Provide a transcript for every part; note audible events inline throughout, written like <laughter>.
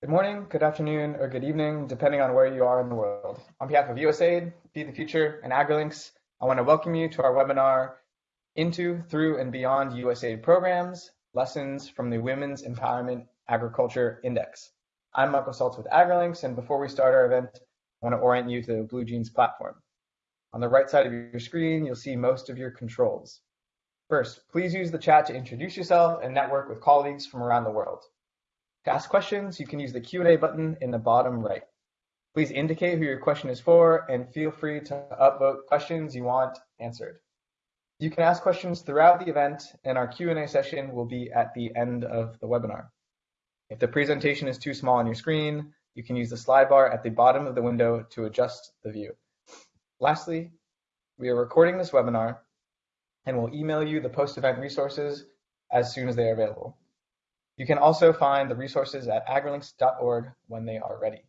Good morning, good afternoon, or good evening, depending on where you are in the world. On behalf of USAID, Feed the Future, and AgriLinks, I want to welcome you to our webinar, Into, Through, and Beyond USAID Programs, Lessons from the Women's Empowerment Agriculture Index. I'm Michael Saltz with AgriLinks, and before we start our event, I want to orient you to the BlueJeans platform. On the right side of your screen, you'll see most of your controls. First, please use the chat to introduce yourself and network with colleagues from around the world. To ask questions, you can use the Q&A button in the bottom right. Please indicate who your question is for and feel free to upvote questions you want answered. You can ask questions throughout the event and our Q&A session will be at the end of the webinar. If the presentation is too small on your screen, you can use the slide bar at the bottom of the window to adjust the view. Lastly, we are recording this webinar and will email you the post-event resources as soon as they are available. You can also find the resources at agrilinks.org when they are ready.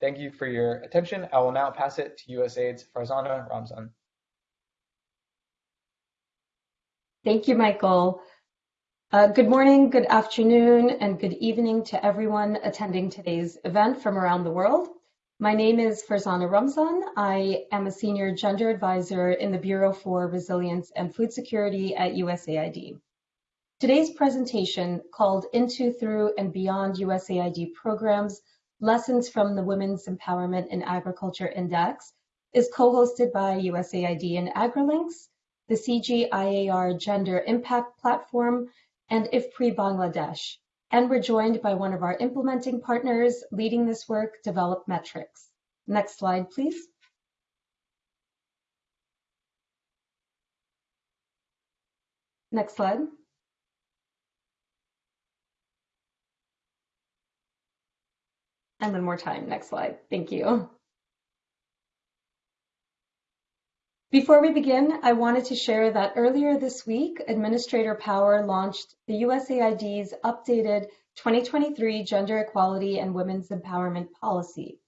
Thank you for your attention. I will now pass it to USAID's Farzana Ramzan. Thank you, Michael. Uh, good morning, good afternoon, and good evening to everyone attending today's event from around the world. My name is Farzana Ramzan. I am a senior gender advisor in the Bureau for Resilience and Food Security at USAID. Today's presentation, called Into, Through, and Beyond USAID Programs, Lessons from the Women's Empowerment in Agriculture Index, is co-hosted by USAID and AgriLinks, the CGIAR Gender Impact Platform, and IFPRI Bangladesh. And we're joined by one of our implementing partners leading this work, Develop Metrics. Next slide, please. Next slide. And one more time, next slide. Thank you. Before we begin, I wanted to share that earlier this week, Administrator Power launched the USAID's updated 2023 Gender Equality and Women's Empowerment Policy.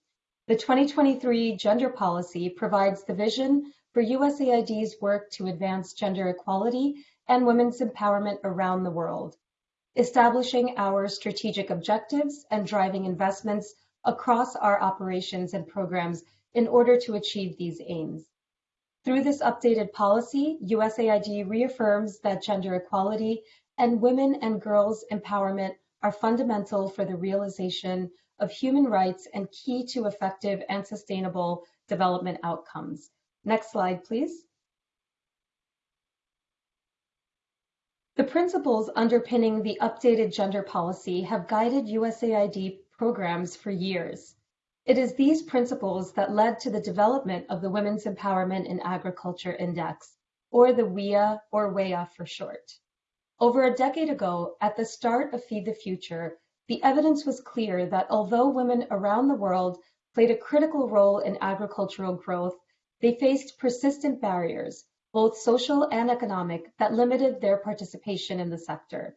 The 2023 Gender Policy provides the vision for USAID's work to advance gender equality and women's empowerment around the world, establishing our strategic objectives and driving investments across our operations and programs in order to achieve these aims. Through this updated policy, USAID reaffirms that gender equality and women and girls empowerment are fundamental for the realization of human rights and key to effective and sustainable development outcomes. Next slide, please. The principles underpinning the updated gender policy have guided USAID programs for years. It is these principles that led to the development of the Women's Empowerment in Agriculture Index, or the WEA or WEA for short. Over a decade ago, at the start of Feed the Future, the evidence was clear that although women around the world played a critical role in agricultural growth, they faced persistent barriers, both social and economic, that limited their participation in the sector.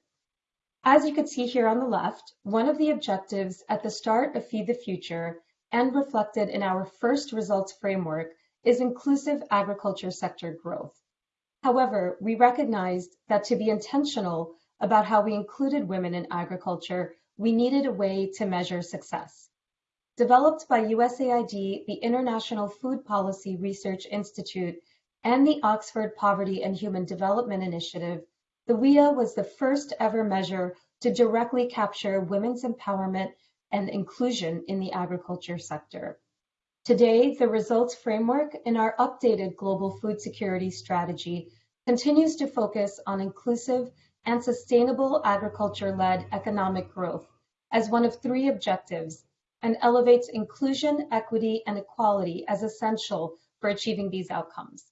As you can see here on the left, one of the objectives at the start of Feed the Future and reflected in our first results framework is inclusive agriculture sector growth. However, we recognized that to be intentional about how we included women in agriculture, we needed a way to measure success. Developed by USAID, the International Food Policy Research Institute, and the Oxford Poverty and Human Development Initiative, the WEA was the first ever measure to directly capture women's empowerment and inclusion in the agriculture sector. Today, the results framework in our updated global food security strategy continues to focus on inclusive and sustainable agriculture-led economic growth as one of three objectives and elevates inclusion, equity, and equality as essential for achieving these outcomes.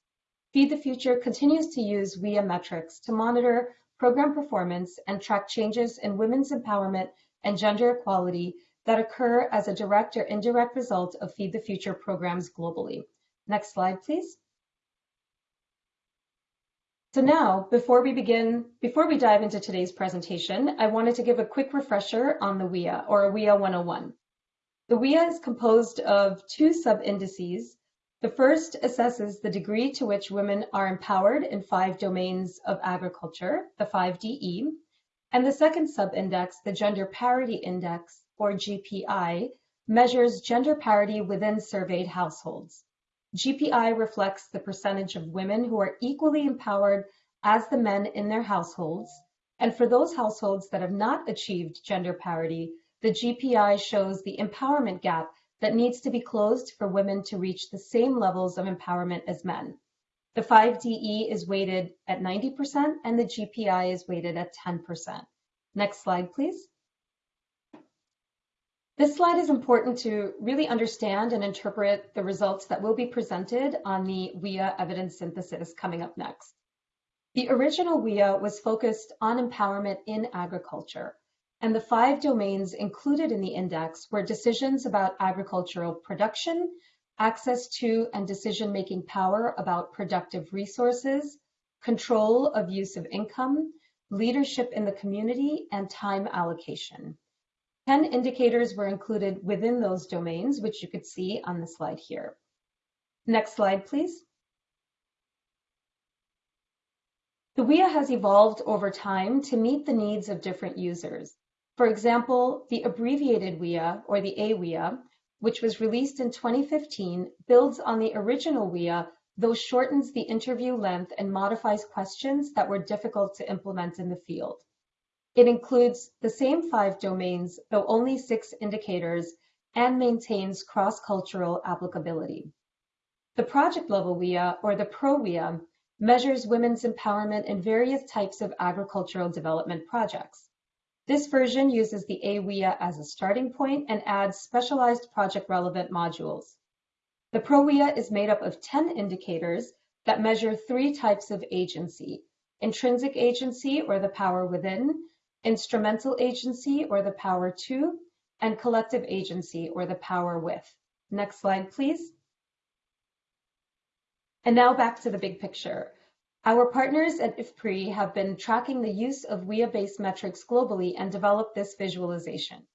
Feed the Future continues to use WEA metrics to monitor program performance and track changes in women's empowerment and gender equality that occur as a direct or indirect result of Feed the Future programs globally. Next slide, please. So now, before we begin, before we dive into today's presentation, I wanted to give a quick refresher on the WEA, or WEA 101. The WEA is composed of two sub-indices the first assesses the degree to which women are empowered in five domains of agriculture, the 5DE, and the second sub-index, the Gender Parity Index, or GPI, measures gender parity within surveyed households. GPI reflects the percentage of women who are equally empowered as the men in their households. And for those households that have not achieved gender parity, the GPI shows the empowerment gap that needs to be closed for women to reach the same levels of empowerment as men. The 5DE is weighted at 90% and the GPI is weighted at 10%. Next slide, please. This slide is important to really understand and interpret the results that will be presented on the WIA evidence synthesis coming up next. The original WIA was focused on empowerment in agriculture, and the five domains included in the index were decisions about agricultural production, access to and decision-making power about productive resources, control of use of income, leadership in the community, and time allocation. 10 indicators were included within those domains, which you could see on the slide here. Next slide, please. The WIA has evolved over time to meet the needs of different users. For example, the abbreviated WIA, or the AWIA, which was released in 2015, builds on the original WIA, though shortens the interview length and modifies questions that were difficult to implement in the field. It includes the same five domains, though only six indicators, and maintains cross-cultural applicability. The project level WIA, or the Pro WIA, measures women's empowerment in various types of agricultural development projects. This version uses the AWIA as a starting point and adds specialized project relevant modules. The ProWIA is made up of 10 indicators that measure three types of agency, intrinsic agency or the power within, instrumental agency or the power to, and collective agency or the power with. Next slide, please. And now back to the big picture. Our partners at IFPRI have been tracking the use of WIA-based metrics globally and developed this visualization.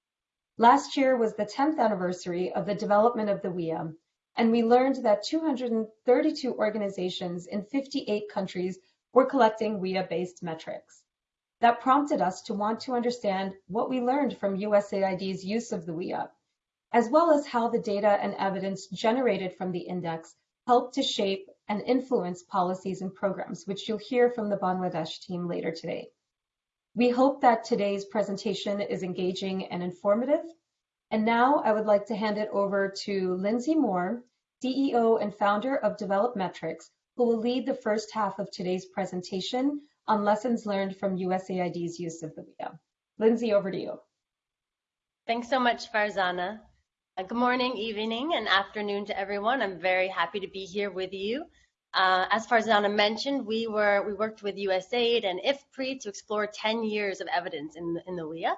Last year was the 10th anniversary of the development of the WIA, and we learned that 232 organizations in 58 countries were collecting WIA-based metrics. That prompted us to want to understand what we learned from USAID's use of the WIA, as well as how the data and evidence generated from the index helped to shape and influence policies and programs, which you'll hear from the Bangladesh team later today. We hope that today's presentation is engaging and informative. And now I would like to hand it over to Lindsay Moore, CEO and founder of Develop Metrics, who will lead the first half of today's presentation on lessons learned from USAID's use of the WIA. Lindsay, over to you. Thanks so much, Farzana. Uh, good morning, evening, and afternoon to everyone. I'm very happy to be here with you. Uh, as Farzana mentioned, we were we worked with USAID and IFPRI to explore 10 years of evidence in the, in the WIA.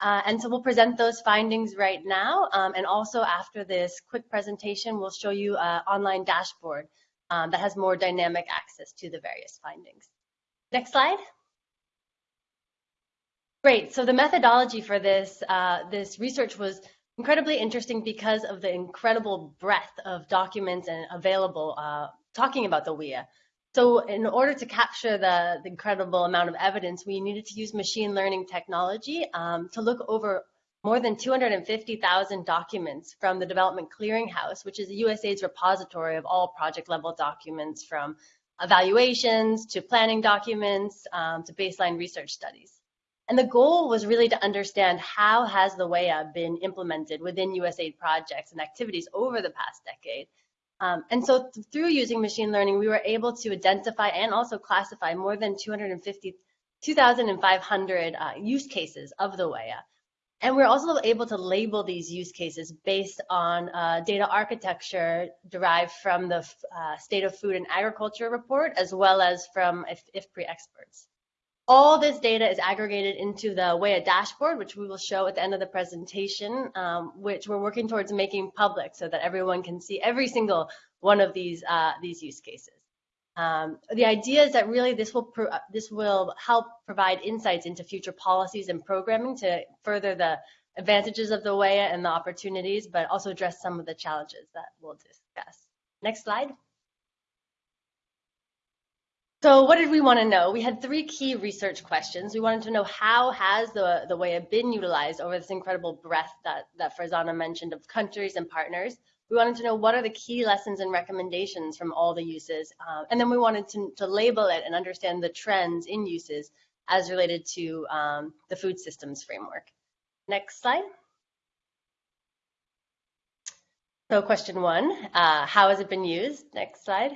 Uh, and so we'll present those findings right now. Um, and also after this quick presentation, we'll show you an online dashboard um, that has more dynamic access to the various findings. Next slide. Great. So the methodology for this uh, this research was incredibly interesting because of the incredible breadth of documents and available uh, talking about the WIA. So in order to capture the, the, incredible amount of evidence, we needed to use machine learning technology um, to look over more than 250,000 documents from the Development Clearinghouse, which is USAID's repository of all project level documents from evaluations to planning documents um, to baseline research studies. And the goal was really to understand how has the WIA been implemented within USAID projects and activities over the past decade. Um, and so th through using machine learning, we were able to identify and also classify more than 250, 2,500 uh, use cases of the WIA. And we're also able to label these use cases based on uh, data architecture derived from the uh, State of Food and Agriculture report, as well as from IFPRI experts. All this data is aggregated into the WIA dashboard, which we will show at the end of the presentation, um, which we're working towards making public so that everyone can see every single one of these, uh, these use cases. Um, the idea is that really this will this will help provide insights into future policies and programming to further the advantages of the WIA and the opportunities, but also address some of the challenges that we'll discuss. Next slide. So what did we want to know? We had three key research questions. We wanted to know how has the, the WEA been utilized over this incredible breadth that, that Farzana mentioned of countries and partners. We wanted to know what are the key lessons and recommendations from all the uses. Uh, and then we wanted to, to label it and understand the trends in uses as related to um, the food systems framework. Next slide. So question one, uh, how has it been used? Next slide.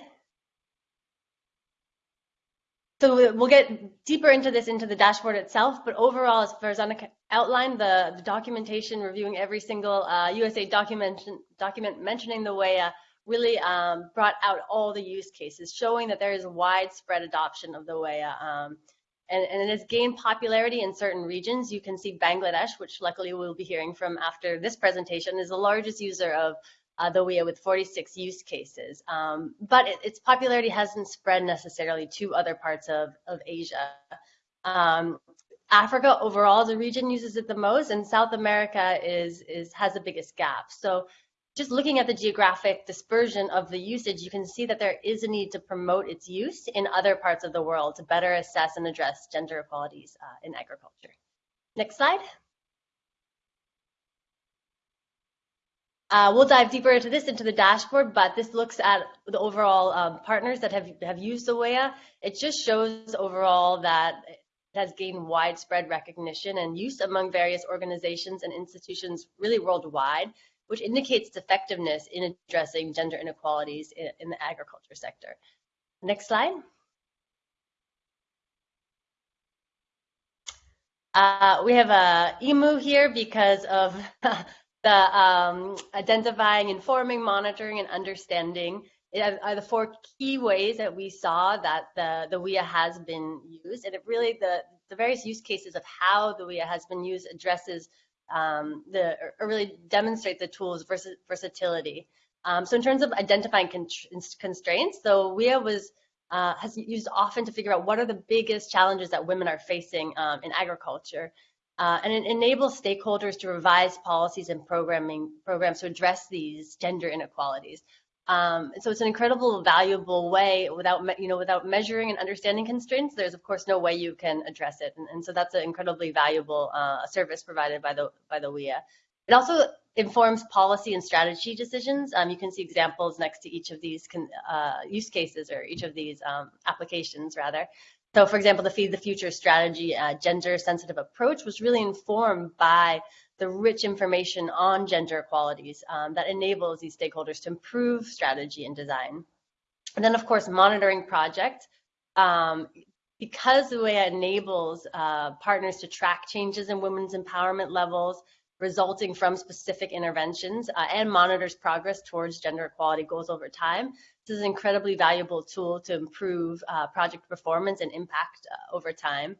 So we'll get deeper into this into the dashboard itself, but overall, as Farzana outlined, the, the documentation reviewing every single uh, USA document, document mentioning the WEA really um, brought out all the use cases, showing that there is widespread adoption of the WEA. Um, and, and, it has gained popularity in certain regions. You can see Bangladesh, which luckily we'll be hearing from after this presentation, is the largest user of uh, we WEA with 46 use cases. Um, but it, its popularity hasn't spread necessarily to other parts of, of Asia. Um, Africa overall the region uses it the most, and South America is, is has the biggest gap. So just looking at the geographic dispersion of the usage, you can see that there is a need to promote its use in other parts of the world to better assess and address gender equalities uh, in agriculture. Next slide. Uh, we'll dive deeper into this into the dashboard, but this looks at the overall um, partners that have, have used the WEA. It just shows overall that it has gained widespread recognition and use among various organizations and institutions really worldwide, which indicates its effectiveness in addressing gender inequalities in, in the agriculture sector. Next slide. Uh, we have a emu here because of <laughs> the um, identifying, informing, monitoring, and understanding are the four key ways that we saw that the, the WEA has been used. And it really, the, the various use cases of how the WIA has been used addresses um, the, or really demonstrate the tool's vers versatility. Um, so in terms of identifying constraints, the WIA was uh, has used often to figure out what are the biggest challenges that women are facing um, in agriculture. Uh, and it enables stakeholders to revise policies and programming programs to address these gender inequalities. Um, so it's an incredible, valuable way without, you know, without measuring and understanding constraints. There's of course no way you can address it, and, and so that's an incredibly valuable uh, service provided by the by the WEA. It also informs policy and strategy decisions. Um, you can see examples next to each of these uh, use cases or each of these um, applications rather. So for example, the Feed the Future strategy, uh, gender sensitive approach was really informed by the rich information on gender equalities um, that enables these stakeholders to improve strategy and design. And then of course, monitoring project, um, because the way it enables uh, partners to track changes in women's empowerment levels, resulting from specific interventions uh, and monitors progress towards gender equality goals over time. This is an incredibly valuable tool to improve uh, project performance and impact uh, over time.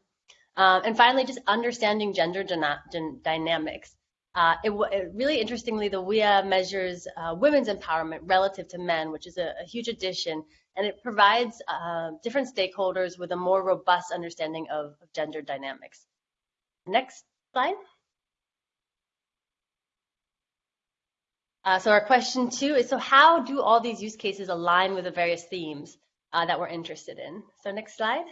Um, and finally, just understanding gender dynamics. Uh, it, it, really interestingly, the WIA measures uh, women's empowerment relative to men, which is a, a huge addition, and it provides uh, different stakeholders with a more robust understanding of, of gender dynamics. Next slide. Uh, so our question two is, so how do all these use cases align with the various themes uh, that we're interested in? So next slide.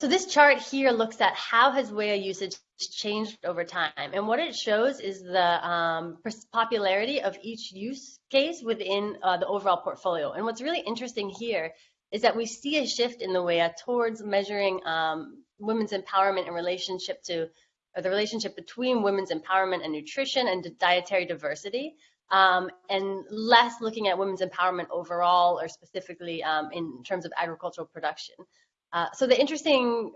So this chart here looks at how has WEA usage changed over time. And what it shows is the um, popularity of each use case within uh, the overall portfolio. And what's really interesting here is that we see a shift in the WEA towards measuring um, women's empowerment in relationship to or the relationship between women's empowerment and nutrition and dietary diversity, um, and less looking at women's empowerment overall or specifically um, in terms of agricultural production. Uh, so the interesting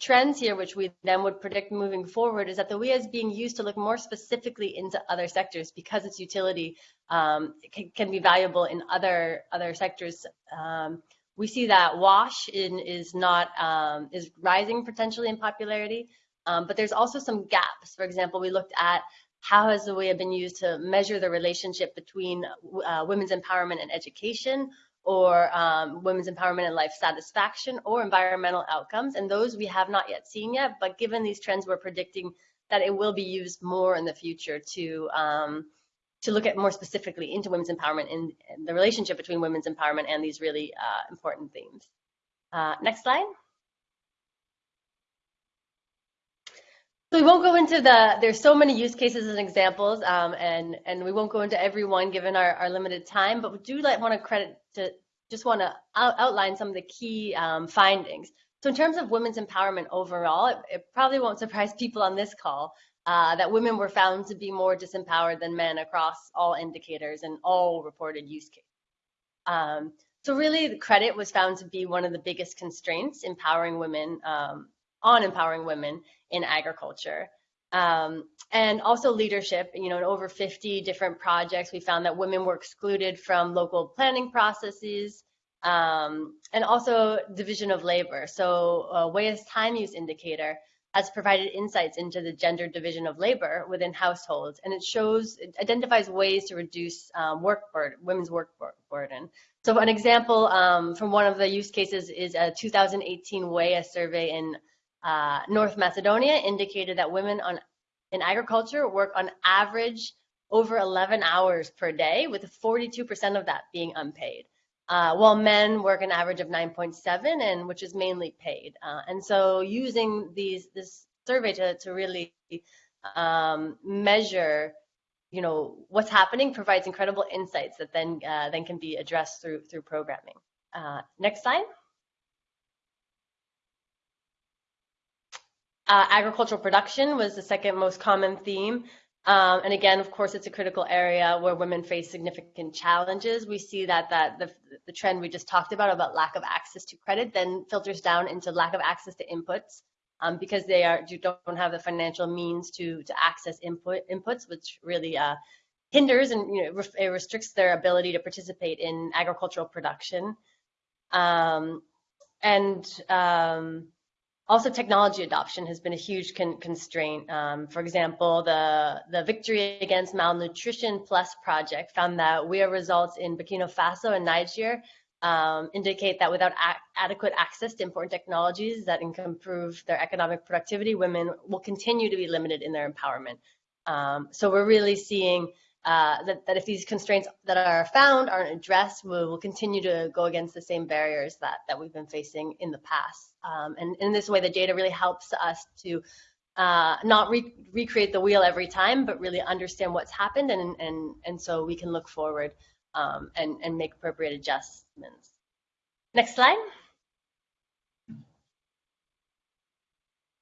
trends here, which we then would predict moving forward, is that the WEA is being used to look more specifically into other sectors because its utility um, can, can, be valuable in other other sectors. Um, we see that WASH in, is not um, is rising potentially in popularity. Um, but there's also some gaps. For example, we looked at how has the WEA been used to measure the relationship between uh, women's empowerment and education or um, women's empowerment and life satisfaction or environmental outcomes. And those we have not yet seen yet, but given these trends, we're predicting that it will be used more in the future to, um, to look at more specifically into women's empowerment and, and the relationship between women's empowerment and these really uh, important themes. Uh, next slide. So we won't go into the, there's so many use cases and examples, um, and, and we won't go into every one given our, our limited time, but we do like, want to credit to, just want to out, outline some of the key um, findings. So in terms of women's empowerment overall, it, it probably won't surprise people on this call uh, that women were found to be more disempowered than men across all indicators and all reported use cases. Um, so really the credit was found to be one of the biggest constraints empowering women um, on empowering women in agriculture. Um, and also leadership, you know, in over 50 different projects, we found that women were excluded from local planning processes um, and also division of labor. So uh, WEA's time use indicator has provided insights into the gender division of labor within households, and it shows, it identifies ways to reduce um, work burden, women's work burden. So an example um, from one of the use cases is a 2018 WEA survey in uh, North Macedonia indicated that women on, in agriculture work on average over 11 hours per day, with 42% of that being unpaid. Uh, while men work an average of 9.7, and which is mainly paid. Uh, and so, using these this survey to to really um, measure, you know, what's happening provides incredible insights that then uh, then can be addressed through through programming. Uh, next slide. Uh, agricultural production was the second most common theme. Um, and again, of course, it's a critical area where women face significant challenges. We see that, that the, the trend we just talked about, about lack of access to credit, then filters down into lack of access to inputs um, because they are don't have the financial means to, to access input inputs, which really uh, hinders and you know, it restricts their ability to participate in agricultural production. Um, and um, also, technology adoption has been a huge con constraint. Um, for example, the, the Victory Against Malnutrition Plus project found that WEA results in Burkina Faso and Niger um, indicate that without adequate access to important technologies that can improve their economic productivity, women will continue to be limited in their empowerment. Um, so we're really seeing uh, that, that if these constraints that are found aren't addressed, we will continue to go against the same barriers that, that we've been facing in the past. Um, and in this way, the data really helps us to uh, not re recreate the wheel every time, but really understand what's happened, and and and so we can look forward um, and and make appropriate adjustments. Next slide.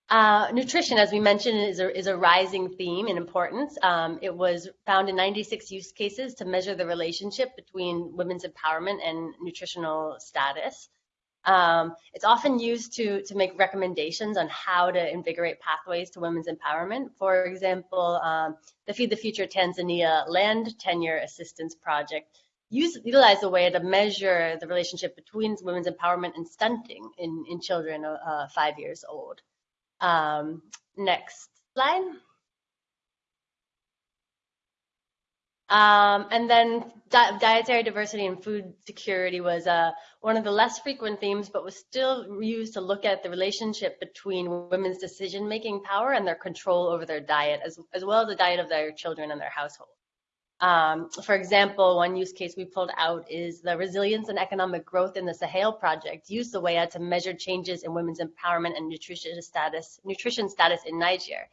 Uh, nutrition, as we mentioned, is a, is a rising theme in importance. Um, it was found in 96 use cases to measure the relationship between women's empowerment and nutritional status. Um, it's often used to, to make recommendations on how to invigorate pathways to women's empowerment. For example, um, the Feed the Future Tanzania Land Tenure Assistance Project use, utilize a way to measure the relationship between women's empowerment and stunting in, in children uh, five years old. Um, next slide. Um, and then di dietary diversity and food security was uh, one of the less frequent themes, but was still used to look at the relationship between women's decision-making power and their control over their diet, as, as well as the diet of their children and their household. Um, for example, one use case we pulled out is the Resilience and Economic Growth in the Sahel Project used the WEA to measure changes in women's empowerment and nutrition status, nutrition status in Niger.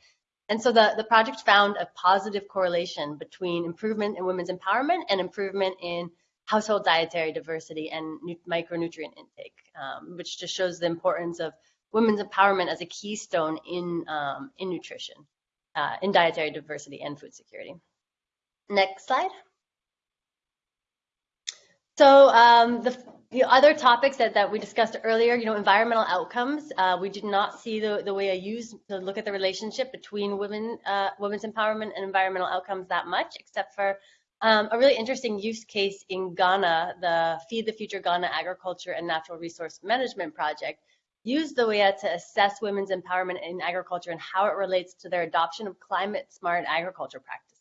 And so the, the project found a positive correlation between improvement in women's empowerment and improvement in household dietary diversity and micronutrient intake, um, which just shows the importance of women's empowerment as a keystone in, um, in nutrition, uh, in dietary diversity and food security. Next slide. So um, the, the, other topics that, that we discussed earlier, you know, environmental outcomes, uh, we did not see the, the way I used to look at the relationship between women, uh, women's empowerment and environmental outcomes that much, except for um, a really interesting use case in Ghana, the Feed the Future Ghana Agriculture and Natural Resource Management Project, used the WEA to assess women's empowerment in agriculture and how it relates to their adoption of climate smart agriculture practices.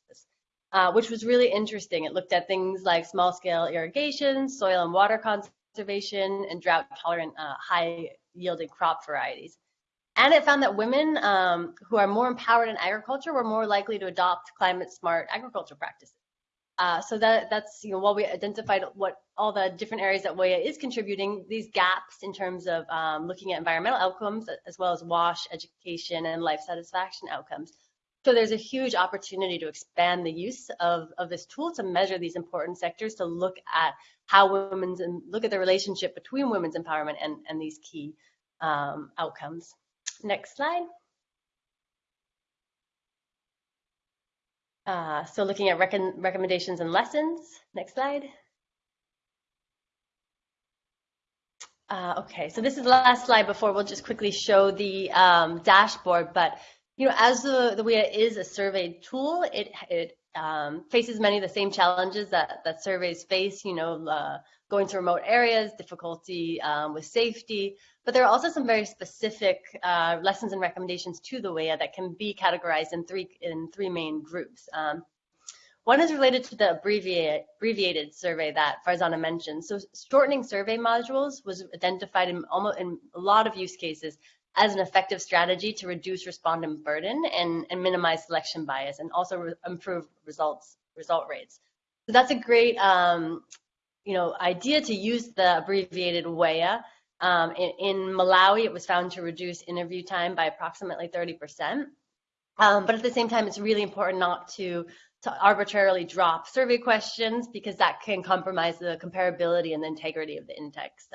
Uh, which was really interesting. It looked at things like small scale irrigation, soil and water conservation, and drought tolerant uh, high yielding crop varieties. And it found that women um, who are more empowered in agriculture were more likely to adopt climate smart agriculture practices. Uh, so that that's you know while we identified what all the different areas that WEA is contributing, these gaps in terms of um, looking at environmental outcomes as well as WASH, education, and life satisfaction outcomes. So there's a huge opportunity to expand the use of, of this tool to measure these important sectors, to look at how women's and look at the relationship between women's empowerment and, and these key um, outcomes. Next slide. Uh, so looking at rec recommendations and lessons. Next slide. Uh, okay, so this is the last slide before we'll just quickly show the um, dashboard. But you know, as the the WEA is a survey tool, it it um, faces many of the same challenges that that surveys face. You know, uh, going to remote areas, difficulty um, with safety, but there are also some very specific uh, lessons and recommendations to the WEA that can be categorized in three in three main groups. Um, one is related to the abbreviated, abbreviated survey that Farzana mentioned. So shortening survey modules was identified in, almost, in a lot of use cases as an effective strategy to reduce respondent burden and, and minimize selection bias and also re improve results result rates. So that's a great um, you know, idea to use the abbreviated WEA um, in, in, Malawi, it was found to reduce interview time by approximately 30%. Um, but at the same time, it's really important not to, to arbitrarily drop survey questions because that can compromise the comparability and the integrity of the index.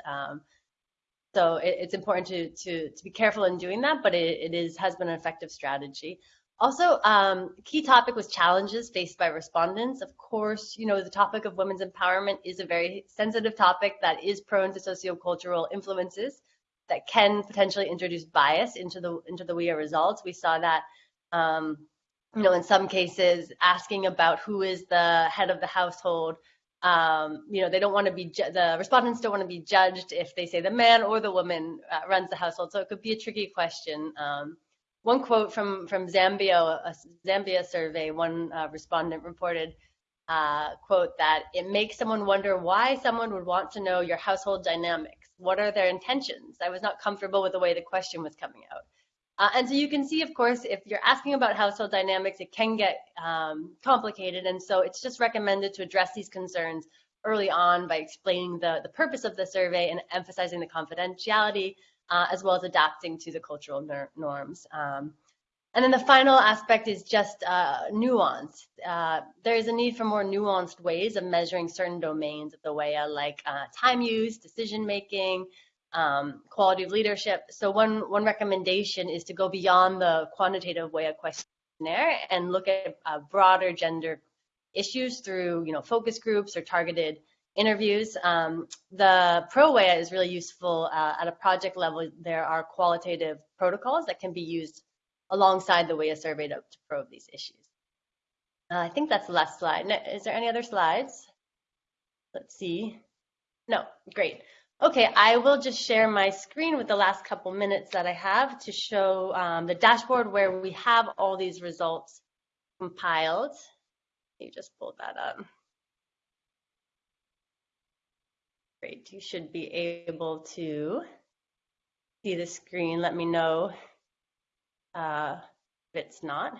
So it, it's important to, to, to be careful in doing that, but it, it is has been an effective strategy. Also, um, key topic was challenges faced by respondents. Of course, you know, the topic of women's empowerment is a very sensitive topic that is prone to sociocultural influences that can potentially introduce bias into the into the WEA results. We saw that, um, you know, in some cases, asking about who is the head of the household. Um, you know, they don't want to be the respondents don't want to be judged if they say the man or the woman uh, runs the household. So it could be a tricky question. Um, one quote from, from Zambia, a Zambia survey, one uh, respondent reported, uh, quote, that it makes someone wonder why someone would want to know your household dynamics. What are their intentions? I was not comfortable with the way the question was coming out. Uh, and so you can see, of course, if you're asking about household dynamics, it can get um, complicated. And so it's just recommended to address these concerns early on by explaining the, the purpose of the survey and emphasizing the confidentiality uh, as well as adapting to the cultural norms. Um, and then the final aspect is just uh, nuance. Uh, there is a need for more nuanced ways of measuring certain domains of the WEA, like uh, time use, decision making, um, quality of leadership. So one, one recommendation is to go beyond the quantitative WEA questionnaire and look at uh, broader gender issues through you know, focus groups or targeted interviews. Um, the ProWEA is really useful uh, at a project level. There are qualitative protocols that can be used alongside the WEA survey to, to probe these issues. Uh, I think that's the last slide. Is there any other slides? Let's see. No, great. Okay, I will just share my screen with the last couple minutes that I have to show um, the dashboard where we have all these results compiled. You just pulled that up. Great, you should be able to see the screen. Let me know uh, if it's not.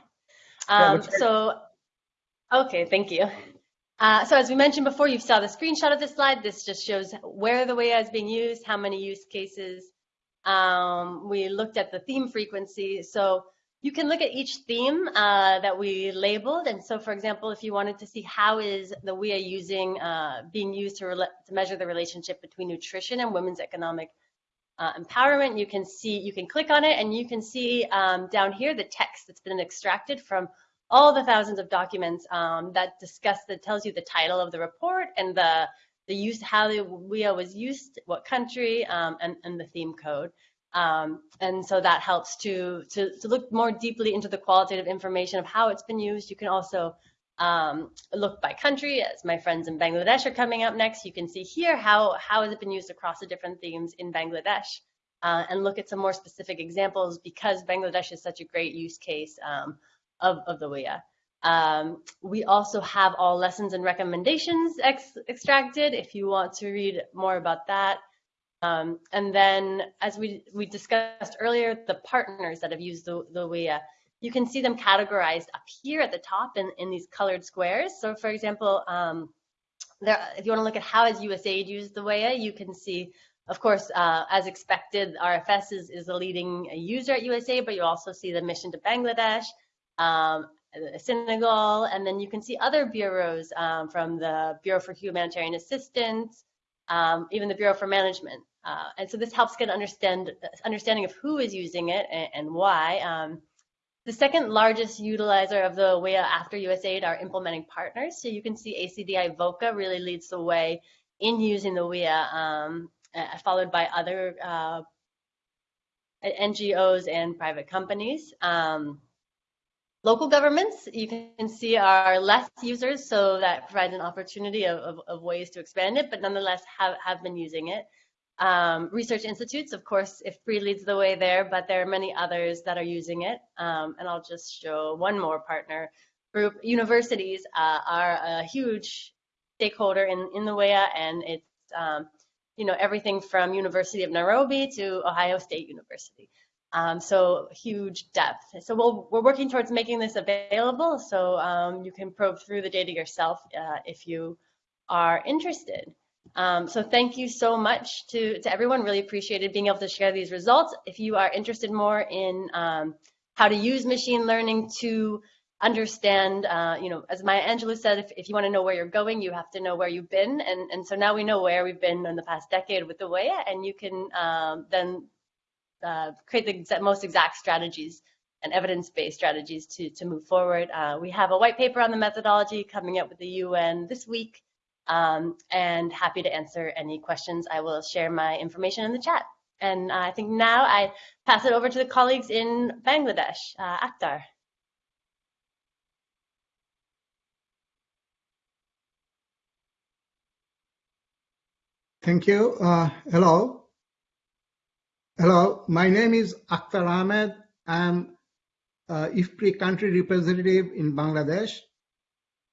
Um, so, okay, thank you. Uh, so as we mentioned before, you saw the screenshot of this slide. This just shows where the WEA is being used, how many use cases. Um, we looked at the theme frequency. So you can look at each theme uh, that we labeled. And so, for example, if you wanted to see how is the WEA using, uh, being used to, to, measure the relationship between nutrition and women's economic uh, empowerment, you can see, you can click on it and you can see um, down here the text that's been extracted from all the thousands of documents um, that discuss, that tells you the title of the report and the, the use, how the WEA was used, what country, um, and, and the theme code. Um, and so that helps to, to, to, look more deeply into the qualitative information of how it's been used. You can also um, look by country, as my friends in Bangladesh are coming up next. You can see here how, how has it been used across the different themes in Bangladesh uh, and look at some more specific examples because Bangladesh is such a great use case um, of, of the WEA. Um, we also have all lessons and recommendations ex extracted if you want to read more about that. Um, and then, as we, we discussed earlier, the partners that have used the, the WEA. you can see them categorized up here at the top in, in these colored squares. So for example, um, there, if you want to look at how has USAID used the WEA, you can see, of course, uh, as expected, RFS is, is the leading user at USAID, but you also see the mission to Bangladesh, um, Senegal, and then you can see other bureaus um, from the Bureau for Humanitarian Assistance, um, even the Bureau for Management. Uh, and so this helps get understand understanding of who is using it and, and why. Um, the second largest utilizer of the WEA after USAID are implementing partners. So you can see ACDI VOCA really leads the way in using the WEA, um, followed by other uh, NGOs and private companies. Um, local governments, you can see, are less users, so that provides an opportunity of, of, of ways to expand it, but nonetheless have, have been using it. Um, research institutes, of course, IFPRI leads the way there, but there are many others that are using it. Um, and I'll just show one more partner group. Universities uh, are a huge stakeholder in, in the WEA, and it's um, you know everything from University of Nairobi to Ohio State University. Um, so huge depth. So we we are working towards making this available so um, you can probe through the data yourself uh, if you are interested. Um, so thank you so much to, to everyone. Really appreciated being able to share these results. If you are interested more in um, how to use machine learning to understand, uh, you know, as Maya Angelou said, if, if you want to know where you're going, you have to know where you've been. And, and so now we know where we've been in the past decade with the WEA, and you can um, then uh, create the most exact strategies and evidence-based strategies to, to move forward. Uh, we have a white paper on the methodology coming up with the UN this week um, and happy to answer any questions. I will share my information in the chat. And uh, I think now I pass it over to the colleagues in Bangladesh. Uh, Akhter. Thank you. Uh, hello. Hello, my name is Akhter Ahmed. I'm uh, IFPRI country representative in Bangladesh.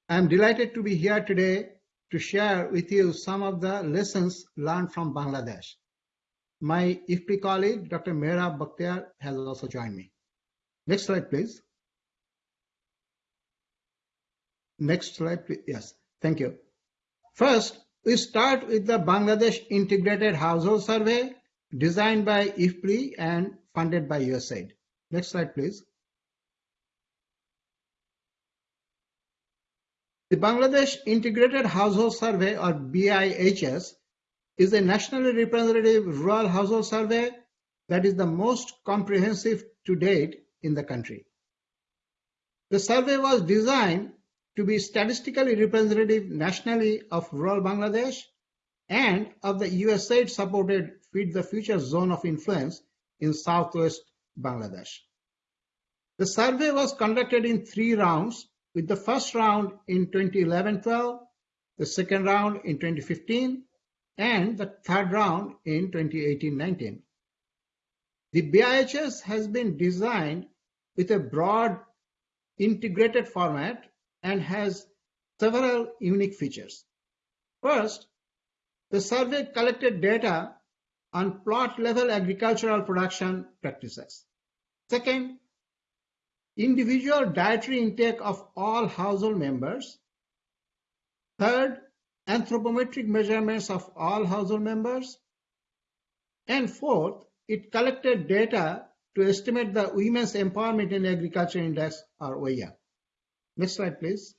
I'm delighted to be here today to share with you some of the lessons learned from Bangladesh. My IFPRI colleague, Dr. Mehrab Bakhtiar, has also joined me. Next slide, please. Next slide, please. Yes, thank you. First, we start with the Bangladesh Integrated Household Survey designed by IFPRI and funded by USAID. Next slide, please. The Bangladesh Integrated Household Survey or BIHS is a nationally representative rural household survey that is the most comprehensive to date in the country. The survey was designed to be statistically representative nationally of rural Bangladesh and of the USAID supported The Future zone of influence in southwest Bangladesh. The survey was conducted in three rounds with the first round in 2011-12, the second round in 2015, and the third round in 2018-19. The BIHS has been designed with a broad integrated format and has several unique features. First, the survey collected data on plot level agricultural production practices. Second, individual dietary intake of all household members. Third, anthropometric measurements of all household members. And fourth, it collected data to estimate the Women's Empowerment in Agriculture Index or WEA. Next slide, please.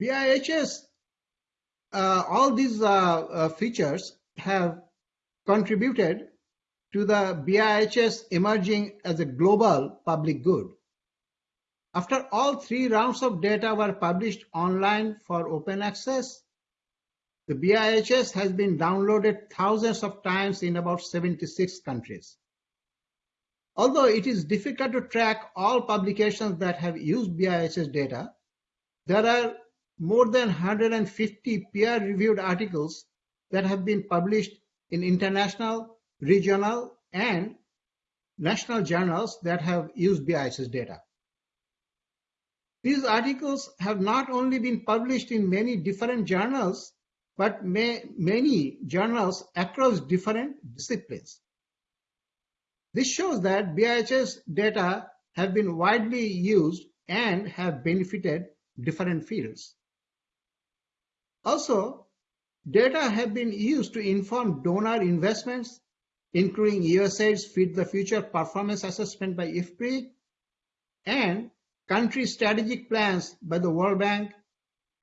BIHS, all these uh, uh, features have contributed to the BIHS emerging as a global public good. After all three rounds of data were published online for open access, the BIHS has been downloaded thousands of times in about 76 countries. Although it is difficult to track all publications that have used BIHS data, there are more than 150 peer-reviewed articles that have been published in international regional, and national journals that have used BIHS data. These articles have not only been published in many different journals, but may, many journals across different disciplines. This shows that BIHS data have been widely used and have benefited different fields. Also, data have been used to inform donor investments, including USAID's Feed the Future performance assessment by IFPRI and country strategic plans by the World Bank,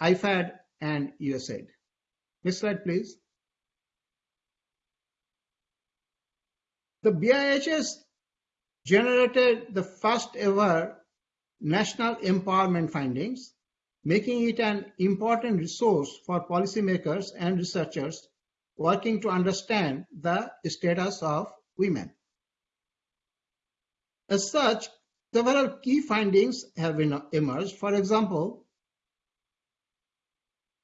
IFAD, and USAID. Next slide, please. The BIHS generated the first ever national empowerment findings, making it an important resource for policymakers and researchers working to understand the status of women. As such, several key findings have emerged. For example,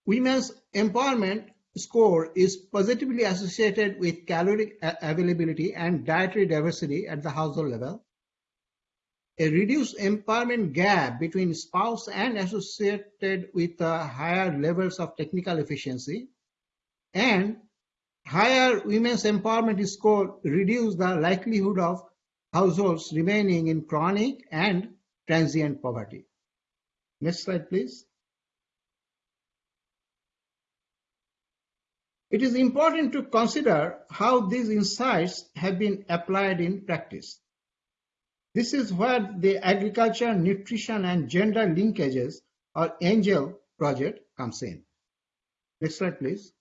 women's empowerment score is positively associated with calorie availability and dietary diversity at the household level. A reduced empowerment gap between spouse and associated with uh, higher levels of technical efficiency and higher women's empowerment score reduce the likelihood of households remaining in chronic and transient poverty. Next slide, please. It is important to consider how these insights have been applied in practice. This is where the Agriculture, Nutrition and Gender Linkages or ANGEL project comes in. Next slide, please.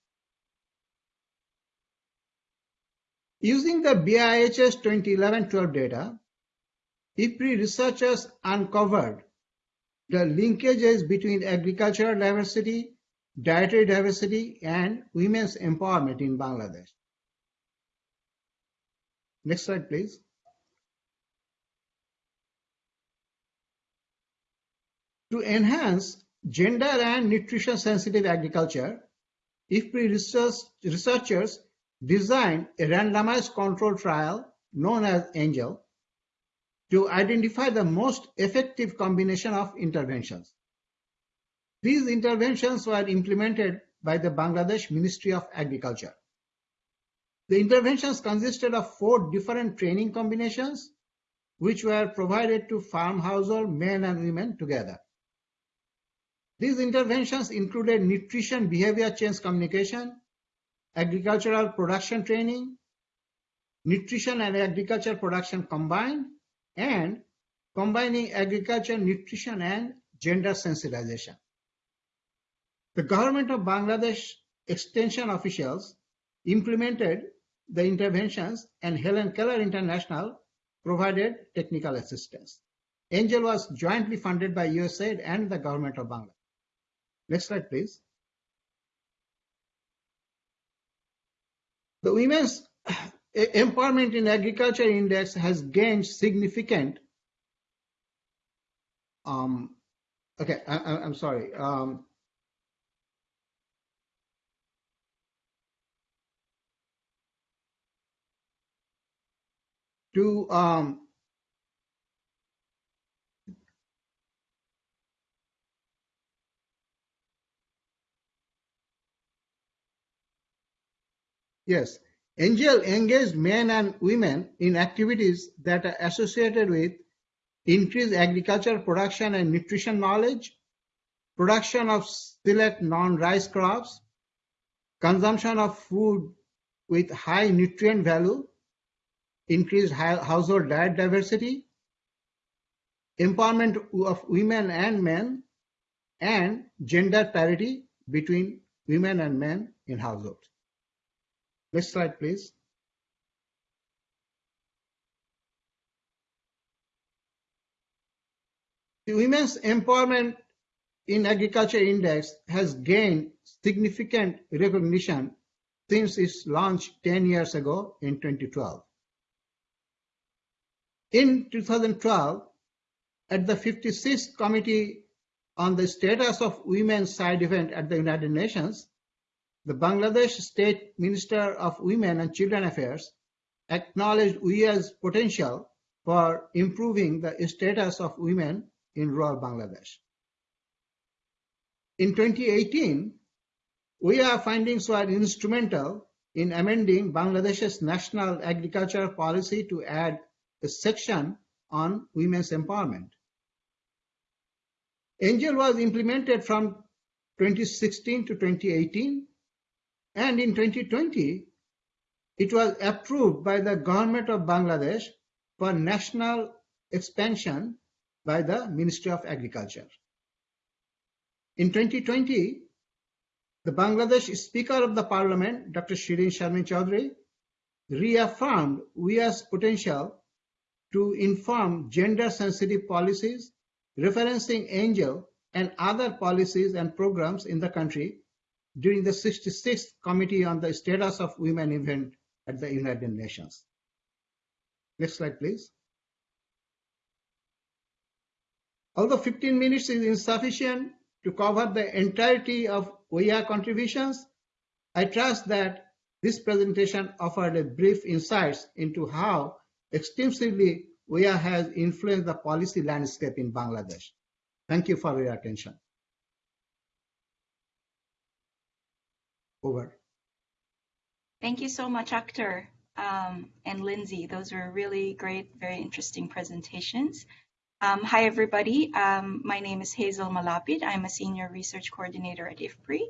Using the BIHS 2011-12 data, IFPRI researchers uncovered the linkages between agricultural diversity dietary diversity, and women's empowerment in Bangladesh. Next slide, please. To enhance gender and nutrition sensitive agriculture, IFPRI researchers designed a randomized control trial known as ANGEL to identify the most effective combination of interventions. These interventions were implemented by the Bangladesh Ministry of Agriculture. The interventions consisted of four different training combinations which were provided to farm household men and women together. These interventions included nutrition behavior change communication, agricultural production training, nutrition and agriculture production combined, and combining agriculture, nutrition, and gender sensitization. The government of Bangladesh extension officials implemented the interventions and Helen Keller International provided technical assistance. Angel was jointly funded by USAID and the government of Bangladesh. Next slide, please. The Women's Empowerment in Agriculture Index has gained significant um, okay, I, am sorry. Um, to um, Yes, Angel engaged men and women in activities that are associated with increased agricultural production and nutrition knowledge, production of select non-rice crops, consumption of food with high nutrient value, increased household diet diversity, empowerment of women and men, and gender parity between women and men in households. Next slide, please. The Women's Empowerment in Agriculture Index has gained significant recognition since its launch 10 years ago in 2012. In 2012, at the 56th Committee on the Status of Women's Side event at the United Nations, the Bangladesh State Minister of Women and Children Affairs acknowledged WIA's potential for improving the status of women in rural Bangladesh. In 2018, WIA findings were instrumental in amending Bangladesh's national agriculture policy to add a section on women's empowerment. Angel was implemented from 2016 to 2018, and in 2020, it was approved by the government of Bangladesh for national expansion by the Ministry of Agriculture. In 2020, the Bangladesh Speaker of the Parliament, Dr. Shirin Sharmin Chaudhury, reaffirmed WIA's potential to inform gender-sensitive policies, referencing Angel and other policies and programs in the country during the 66th Committee on the Status of Women event at the United Nations. Next slide, please. Although 15 minutes is insufficient to cover the entirety of WIA contributions, I trust that this presentation offered a brief insights into how extensively WIA has influenced the policy landscape in Bangladesh. Thank you for your attention. Over. Thank you so much, Akhter um, and Lindsay. Those were really great, very interesting presentations. Um, hi, everybody. Um, my name is Hazel Malapit. I'm a senior research coordinator at IFPRI,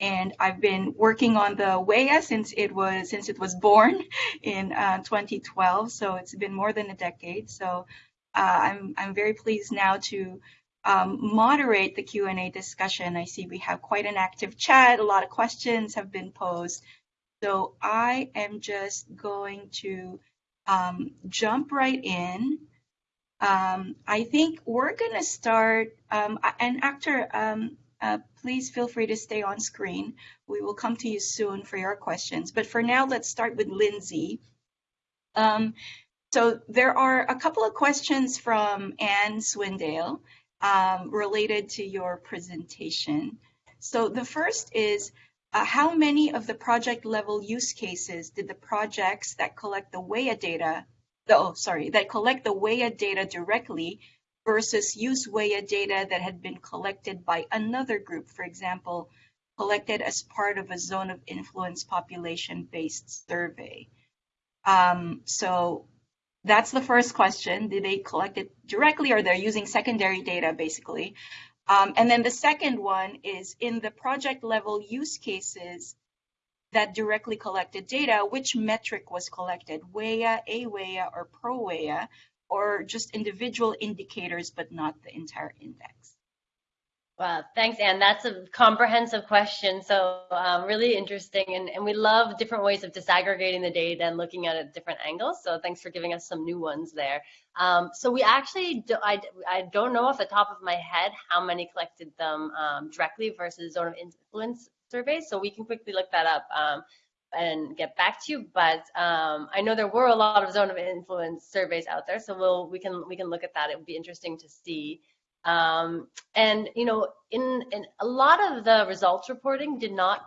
and I've been working on the WEA since it was since it was born <laughs> in uh, 2012. So it's been more than a decade. So uh, I'm I'm very pleased now to um, moderate the Q&A discussion. I see we have quite an active chat. A lot of questions have been posed. So I am just going to um, jump right in. Um, I think we're going to start, um, and Akhter, um, uh, please feel free to stay on screen. We will come to you soon for your questions. But for now, let's start with Lindsay. Um, so there are a couple of questions from Anne Swindale um, related to your presentation. So the first is, uh, how many of the project level use cases did the projects that collect the WEA data the, oh, sorry, that collect the WEA data directly versus use WEA data that had been collected by another group, for example, collected as part of a zone of influence population-based survey. Um, so that's the first question. Did they collect it directly or they're using secondary data, basically? Um, and then the second one is in the project level use cases, that directly collected data, which metric was collected, WEA, AWEA, or ProWEA, or just individual indicators, but not the entire index? Well, thanks, Anne. That's a comprehensive question. So um, really interesting. And, and we love different ways of disaggregating the data and looking at it at different angles. So thanks for giving us some new ones there. Um, so we actually, do, I, I don't know off the top of my head how many collected them um, directly versus zone of influence surveys, so we can quickly look that up um, and get back to you. But um, I know there were a lot of zone of influence surveys out there, so we'll we can we can look at that. It would be interesting to see. Um, and you know, in in a lot of the results reporting did not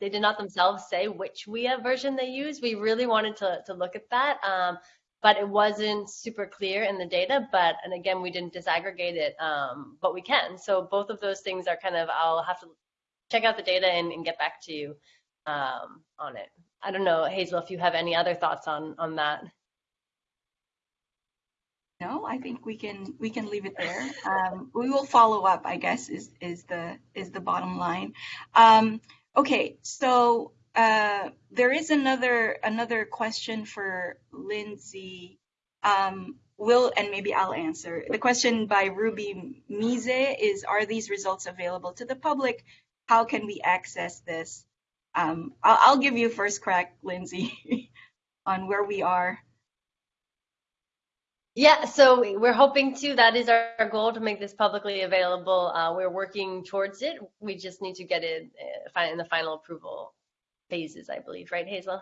they did not themselves say which WEA version they use. We really wanted to to look at that. Um, but it wasn't super clear in the data. But and again, we didn't disaggregate it, um, but we can. So both of those things are kind of I'll have to check out the data and, and get back to you um, on it. I don't know, Hazel, if you have any other thoughts on on that. No, I think we can we can leave it there. Um, we will follow up, I guess, is is the is the bottom line. Um, okay, so uh, there is another another question for Lindsay. Um, will and maybe I'll answer. The question by Ruby Mise is: Are these results available to the public how can we access this? Um, I'll, I'll, give you first crack, Lindsay, <laughs> on where we are. Yeah, so we're hoping to. That is our goal to make this publicly available. Uh, we're working towards it. We just need to get it uh, in the final approval phases, I believe, right, Hazel?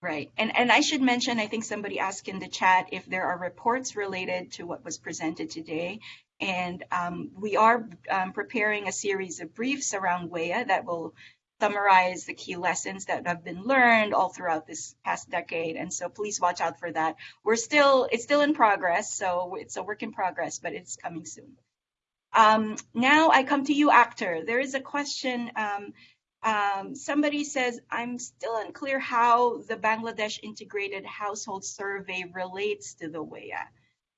Right. And and I should mention, I think somebody asked in the chat if there are reports related to what was presented today. And um, we are um, preparing a series of briefs around WEA that will summarize the key lessons that have been learned all throughout this past decade. And so please watch out for that. We're still, it's still in progress. So it's a work in progress, but it's coming soon. Um, now I come to you, Akhter. There is a question um, Um, somebody says, I'm still unclear how the Bangladesh Integrated Household Survey relates to the WEA.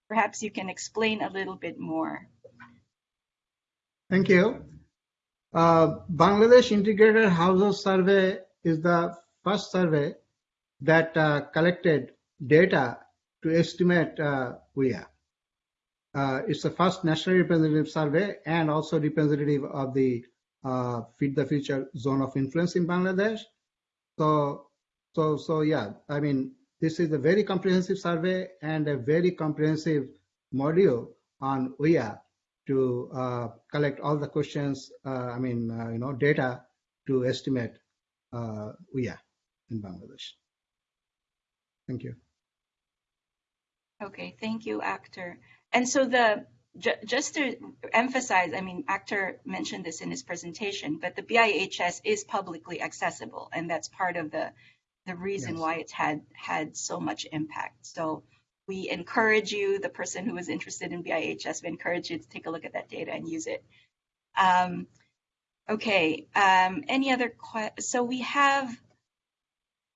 Perhaps you can explain a little bit more. Thank you. Uh, Bangladesh Integrated Household Survey is the first survey that uh, collected data to estimate uh. Uh, it's the first nationally representative survey and also representative of the uh, Feed the Future zone of influence in Bangladesh. So, so, so yeah, I mean, this is a very comprehensive survey and a very comprehensive module on WEA to uh, collect all the questions, uh, I mean, uh, you know, data to estimate uh, WEA in Bangladesh. Thank you. Okay, thank you, Akhter. And so the just to emphasize, I mean, Akhter mentioned this in his presentation, but the BIHS is publicly accessible, and that's part of the the reason yes. why it's had had so much impact. So we encourage you, the person who is interested in BIHS, we encourage you to take a look at that data and use it. Um, okay, um, any other questions? So we have,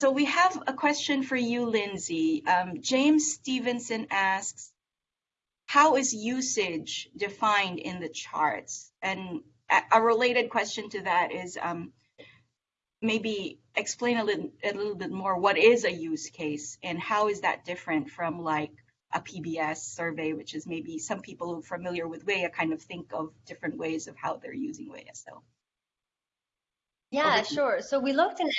so we have a question for you, Lindsay. Um, James Stevenson asks, how is usage defined in the charts? And a related question to that is um, maybe explain a little, a little bit more what is a use case and how is that different from like a PBS survey, which is maybe some people familiar with WEA kind of think of different ways of how they're using WEA. So. Yeah, sure. So we looked in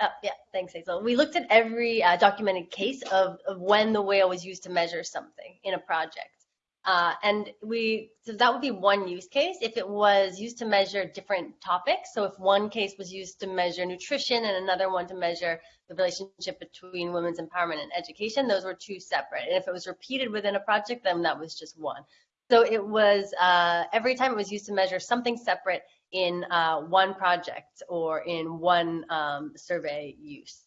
uh, yeah, thanks, Hazel. We looked at every uh, documented case of, of when the WEA was used to measure something in a project. Uh, and we, so that would be one use case if it was used to measure different topics. So if one case was used to measure nutrition and another one to measure the relationship between women's empowerment and education, those were two separate. And if it was repeated within a project, then that was just one. So it was uh, every time it was used to measure something separate in uh, one project or in one um, survey use.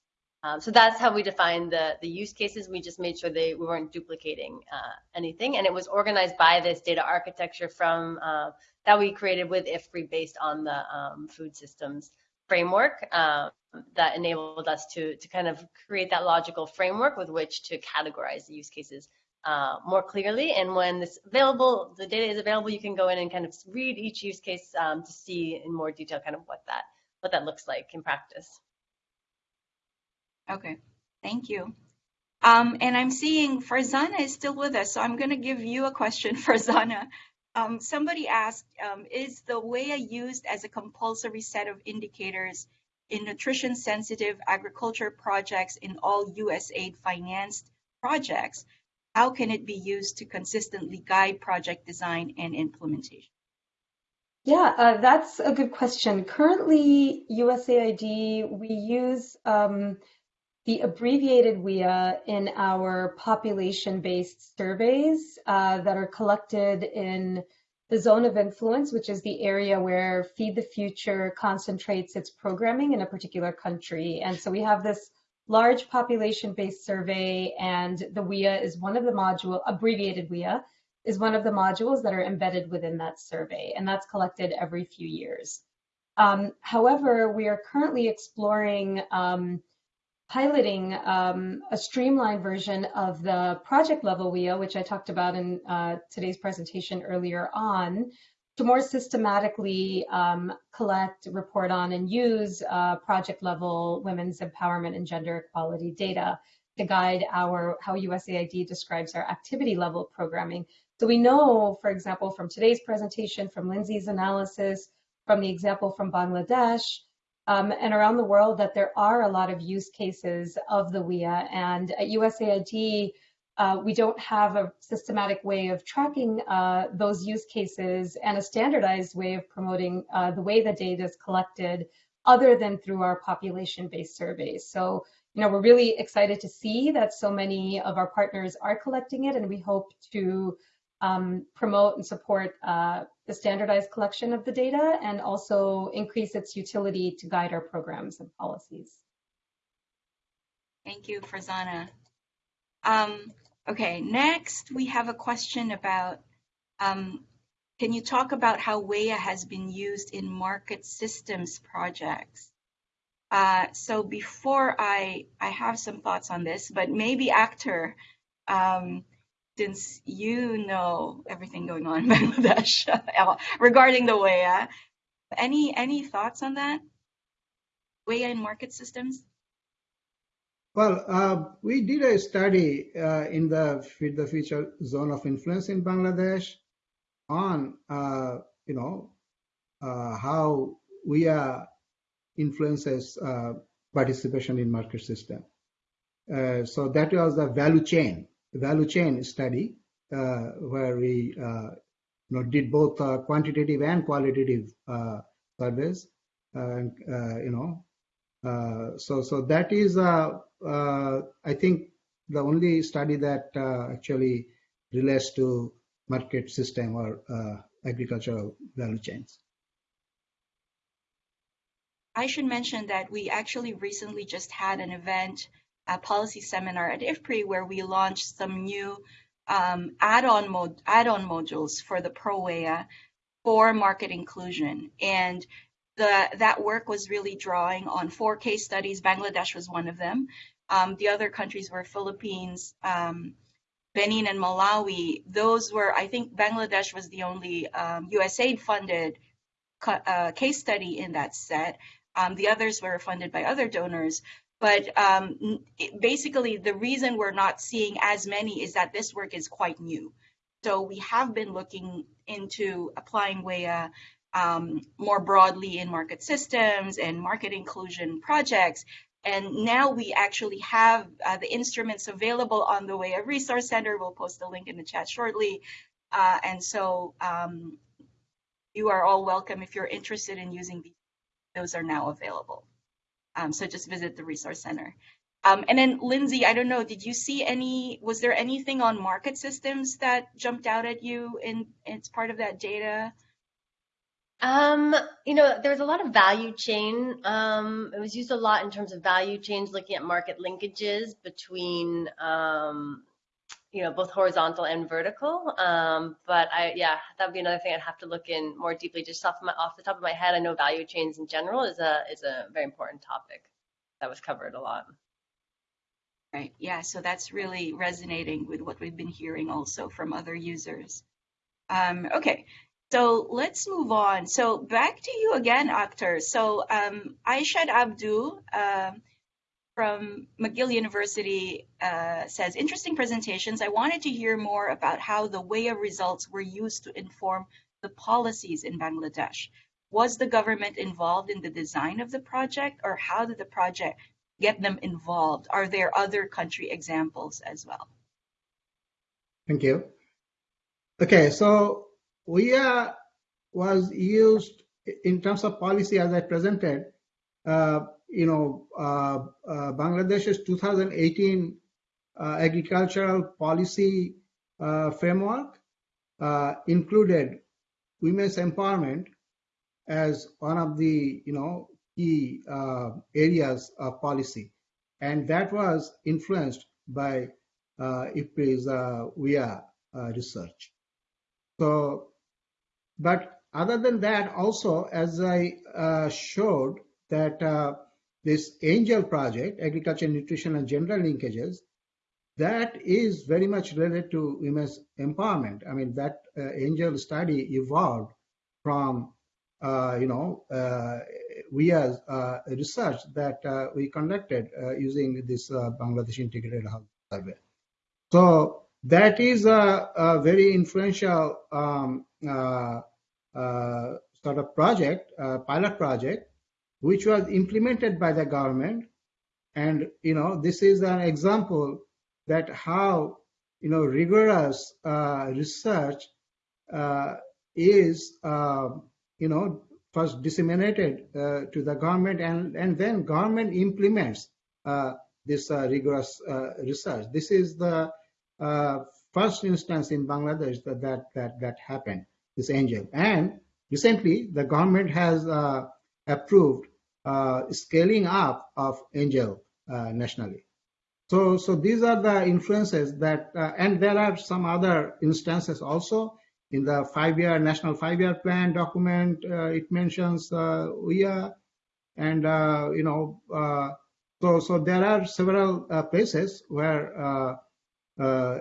Um, so that's how we defined the, the use cases. We just made sure they we weren't duplicating uh, anything. And it was organized by this data architecture from uh, that we created with IFPRI based on the um, food systems framework um, that enabled us to, to kind of create that logical framework with which to categorize the use cases uh, more clearly. And when this available, the data is available, you can go in and kind of read each use case um, to see in more detail kind of what that what that looks like in practice. Okay, thank you. Um, and I'm seeing Farzana is still with us, so I'm going to give you a question, <laughs> Farzana. Um, somebody asked, um, is the WEA used as a compulsory set of indicators in nutrition-sensitive agriculture projects in all USAID financed projects? How can it be used to consistently guide project design and implementation? Yeah, uh, that's a good question. Currently, USAID, we use um, the abbreviated WEA in our population-based surveys uh, that are collected in the zone of influence, which is the area where Feed the Future concentrates its programming in a particular country. And so we have this large population-based survey, and the WEA is one of the module, abbreviated WEA, is one of the modules that are embedded within that survey, and that's collected every few years. Um, however, we are currently exploring um, piloting um, a streamlined version of the project level WEA, which I talked about in uh, today's presentation earlier on, to more systematically um, collect, report on, and use uh, project level women's empowerment and gender equality data to guide our how USAID describes our activity level programming. So we know, for example, from today's presentation, from Lindsay's analysis, from the example from Bangladesh, um, and around the world that there are a lot of use cases of the WIA. And at USAID, uh, we don't have a systematic way of tracking uh, those use cases and a standardized way of promoting uh, the way the data is collected other than through our population-based surveys. So, you know, we're really excited to see that so many of our partners are collecting it and we hope to um, promote and support uh, the standardized collection of the data and also increase its utility to guide our programs and policies. Thank you, Farzana. Um, okay, next we have a question about um, can you talk about how WEA has been used in market systems projects? Uh, so before I, I have some thoughts on this, but maybe Akhter, um, since you know everything going on in <laughs> Bangladesh regarding the WEA, any any thoughts on that? WEA in market systems? Well, uh, we did a study uh, in the Feed the Future zone of influence in Bangladesh on, uh, you know, uh, how WEA influences uh, participation in market system. Uh, so that was the value chain, value chain study uh, where we, uh, you know, did both uh, quantitative and qualitative surveys. You know, uh, so, so that is, uh, uh, I think, the only study that actually relates to market system or agricultural value chains. I should mention that we actually recently just had an event, a policy seminar at IFPRI, where we launched some new um, add-on mod add-on modules for the ProWEA for market inclusion. And the, that work was really drawing on four case studies. Bangladesh was one of them. Um, the other countries were Philippines, um, Benin, and Malawi. Those were, I think, Bangladesh was the only um, USAID funded uh, case study in that set. Um, the others were funded by other donors. But um, basically, the reason we're not seeing as many is that this work is quite new. So we have been looking into applying WEA um, more broadly in market systems and market inclusion projects. And now we actually have uh, the instruments available on the WEA Resource Center. We'll post a link in the chat shortly. Uh, and so um, you are all welcome if you're interested in using these. Those are now available. Um, so just visit the Resource Center. Um, and then Lindsay, I don't know, did you see any, was there anything on market systems that jumped out at you in, it's part of that data? Um, you know, there was a lot of value chain. Um, it was used a lot in terms of value chains, looking at market linkages between, um, you know, both horizontal and vertical. Um, but I, yeah, that'd be another thing I'd have to look in more deeply. Just off my, off the top of my head, I know value chains in general is a is a very important topic that was covered a lot. Right. Yeah. So that's really resonating with what we've been hearing also from other users. Um, okay. So let's move on. So back to you again, Akhter. So um, Aishad Abdu uh, from McGill University uh, says, interesting presentations. I wanted to hear more about how the WEA results were used to inform the policies in Bangladesh. Was the government involved in the design of the project or how did the project get them involved? Are there other country examples as well? Thank you. Okay, so WEA was used in terms of policy as I presented. Uh, you know, uh, uh, Bangladesh's 2018 uh, agricultural policy uh, framework uh, included women's empowerment as one of the you know key areas of policy, and that was influenced by uh, IFPRI's WEA research. So but other than that, also, as I uh, showed that uh, this ANGEL project, Agriculture, Nutrition and Gender Linkages, that is very much related to women's empowerment. I mean, that uh, ANGEL study evolved from, uh, you know, uh, we as uh, research that uh, we conducted using this Bangladesh Integrated Health Survey. So that is a, a very influential um, uh, uh, sort of project, uh, pilot project, which was implemented by the government. And, you know, this is an example that how, you know, rigorous research is, you know, first disseminated uh, to the government and, and then government implements uh, this uh, rigorous research. This is the first instance in Bangladesh that that that, that happened, this angel. And recently, the government has uh, approved uh, scaling up of angel uh, nationally. So, so these are the influences that, uh, and there are some other instances also In the five-year national five-year plan document, uh, it mentions uh, WIA, and uh, you know, uh, so so there are several uh, places where uh,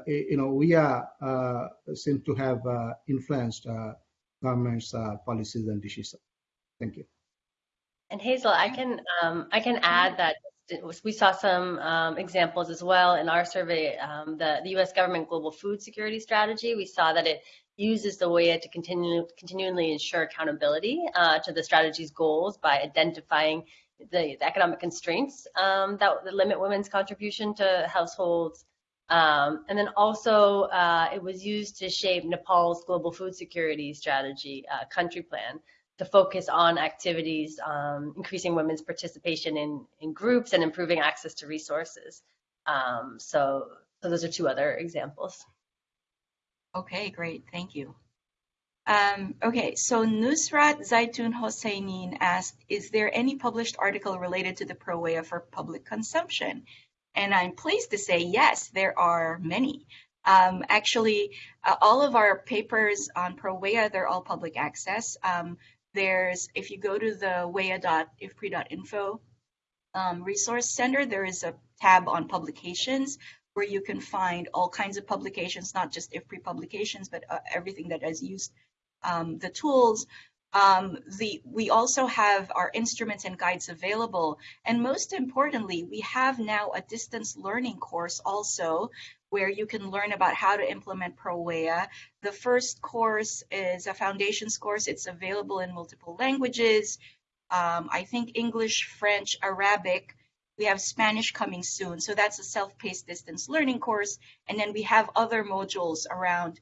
you know WIA seem to have influenced government's policies and decisions. Thank you. And Hazel, I can um, I can add that we saw some um, examples as well in our survey. Um, the, the U.S. government global food security strategy, we saw that it uses the WEA to continue, continually ensure accountability uh, to the strategy's goals by identifying the, the economic constraints um, that, that, limit women's contribution to households. Um, and then also, uh, it was used to shape Nepal's global food security strategy uh, country plan to focus on activities um, increasing women's participation in, in groups and improving access to resources. Um, so, so those are two other examples. Okay, great, thank you. Um, okay, so Nusrat Zaitun Hosseinin asked, is there any published article related to the ProWEA for public consumption? And I'm pleased to say yes, there are many. Um, actually, uh, all of our papers on ProWEA, they're all public access. Um, there's, if you go to the wea.ifpri.info um, resource center, there is a tab on publications where you can find all kinds of publications, not just IFPRI publications, but uh, everything that has used um, the tools. Um, the, we also have our instruments and guides available. And most importantly, we have now a distance learning course also where you can learn about how to implement ProWEA. The first course is a foundations course. It's available in multiple languages. Um, I think English, French, Arabic. We have Spanish coming soon. So that's a self-paced distance learning course. And then we have other modules around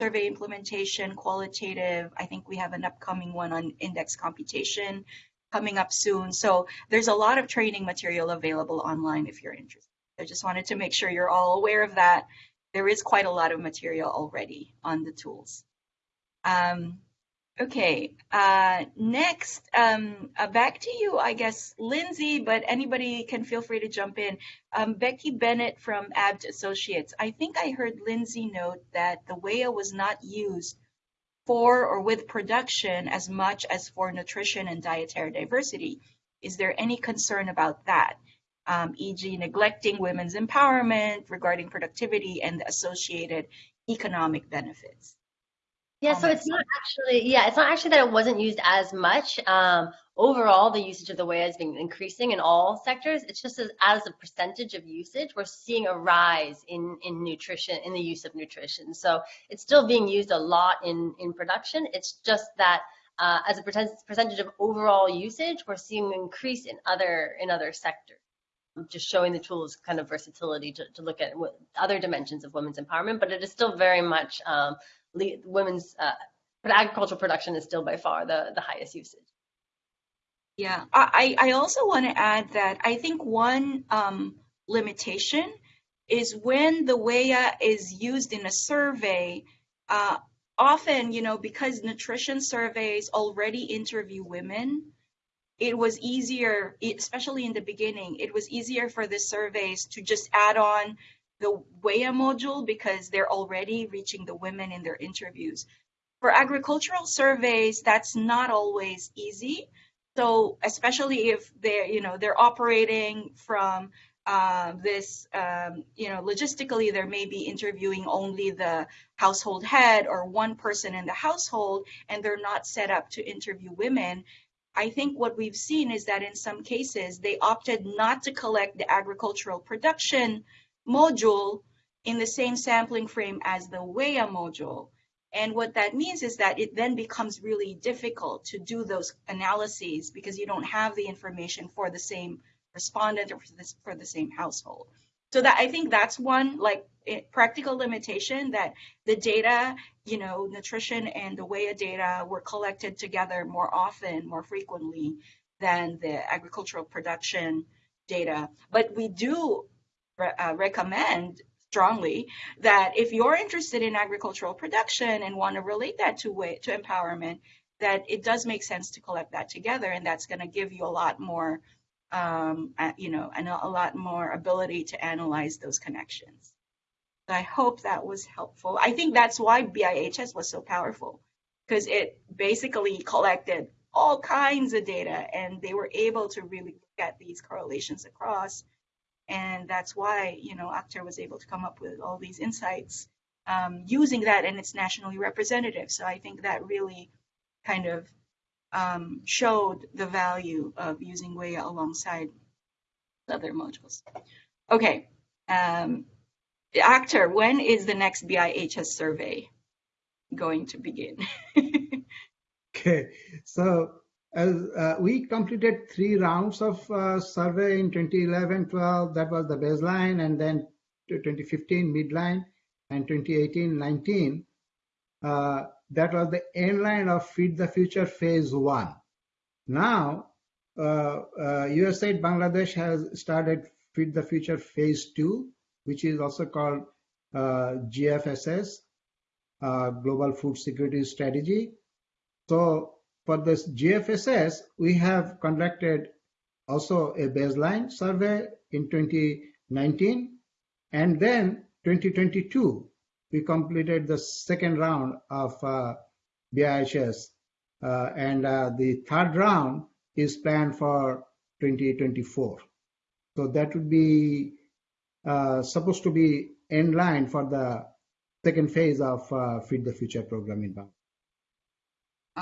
survey implementation, qualitative. I think we have an upcoming one on index computation coming up soon. So there's a lot of training material available online if you're interested. I just wanted to make sure you're all aware of that. There is quite a lot of material already on the tools. Um, okay, uh, next, um, uh, back to you, I guess, Lindsay, but anybody can feel free to jump in. Um, Becky Bennett from ABT Associates. I think I heard Lindsay note that the WEA was not used for or with production as much as for nutrition and dietary diversity. Is there any concern about that? Um, e.g. neglecting women's empowerment regarding productivity and the associated economic benefits. Yeah, so it's not actually, yeah, it's not actually that it wasn't used as much. Um, overall, the usage of the WEA has been increasing in all sectors. It's just as, as a percentage of usage, we're seeing a rise in, in nutrition, in the use of nutrition. So it's still being used a lot in, in production. It's just that uh, as a percentage of overall usage, we're seeing an increase in other, in other sectors just showing the tools kind of versatility to, to look at other dimensions of women's empowerment, but it is still very much um, women's uh, agricultural production is still by far the, the highest usage. Yeah, I, I also want to add that I think one um, limitation is when the WEA is used in a survey, uh, often, you know, because nutrition surveys already interview women, it was easier, especially in the beginning, it was easier for the surveys to just add on the WEA module because they're already reaching the women in their interviews. For agricultural surveys, that's not always easy. So especially if they're, you know, they're operating from uh, this, um, you know, logistically, there may be interviewing only the household head or one person in the household, and they're not set up to interview women. I think what we've seen is that in some cases, they opted not to collect the agricultural production module in the same sampling frame as the WEA module. And what that means is that it then becomes really difficult to do those analyses because you don't have the information for the same respondent or for, this, for the same household. So that I think that's one like eh, practical limitation that the data, you know, nutrition and the WEA data were collected together more often, more frequently than the agricultural production data. But we do re uh, recommend strongly that if you're interested in agricultural production and want to relate that to way, to empowerment, that it does make sense to collect that together, and that's going to give you a lot more um, you know, and a lot more ability to analyze those connections. I hope that was helpful. I think that's why BIHS was so powerful because it basically collected all kinds of data and they were able to really look at these correlations across. And that's why, you know, Akhter was able to come up with all these insights um, using that and it's nationally representative. So I think that really kind of um, showed the value of using WEA alongside other modules. Okay, um, Akhter, when is the next BIHS survey going to begin? <laughs> okay, so as uh, we completed three rounds of uh, survey in 2011 12 that was the baseline and then 2015 midline and 2018 19 uh, that was the end line of feed the future phase one. Now usaid uh, uh, bangladesh has started feed the future phase two which is also called uh, gfss global food security strategy. So for this GFSS, we have conducted also a baseline survey in 2019, and then 2022, we completed the second round of uh, BIHS, uh, and uh, the third round is planned for 2024. So that would be uh, supposed to be in line for the second phase of uh, Feed the Future program in Bangladesh.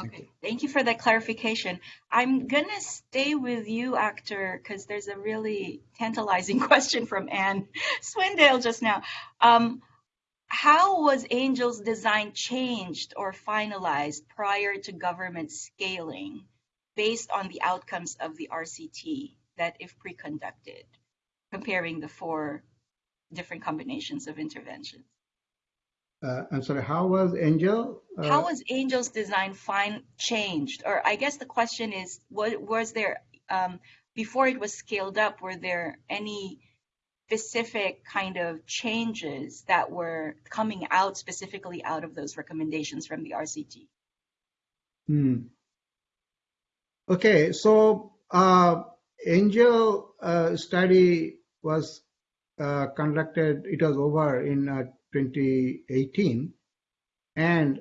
Okay, thank you for that clarification. I'm gonna stay with you, Akhter, because there's a really tantalizing <laughs> question from Anne Swindale just now. Um, how was Angel's design changed or finalized prior to government scaling based on the outcomes of the RCT that IFPRI-conducted, comparing the four different combinations of interventions? uh, I'm sorry, how was Angel? Uh, how was Angel's design fine changed? Or I guess the question is, what was there um, before it was scaled up? Were there any specific kind of changes that were coming out specifically out of those recommendations from the RCT? Hmm. Okay, so uh, Angel uh, study was uh, conducted. It was over in uh, 2018 and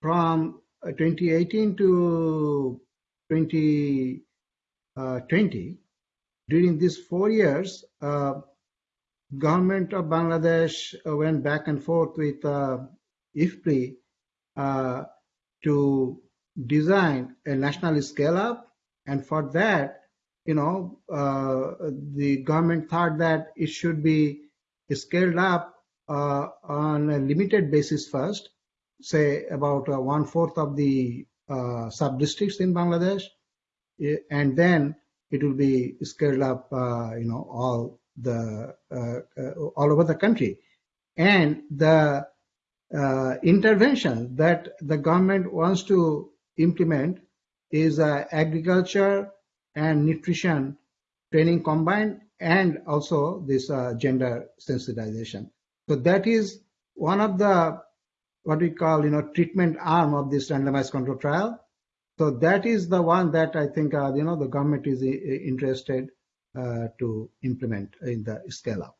from uh, 2018 to 2020 uh, during these four years uh, government of bangladesh uh, went back and forth with uh, IFPRI uh, to design a national scale up and for that you know the government thought that it should be scaled up uh, on a limited basis first, say about uh, one fourth of the uh, sub districts in Bangladesh, and then it will be scaled up, you know, all the all over the country, and the uh, intervention that the government wants to implement is uh, agriculture and nutrition training combined and also this uh, gender sensitization. So that is one of the what we call you know treatment arm of this randomized control trial. So that is the one that I think uh, you know the government is uh, interested uh, to implement in the scale up.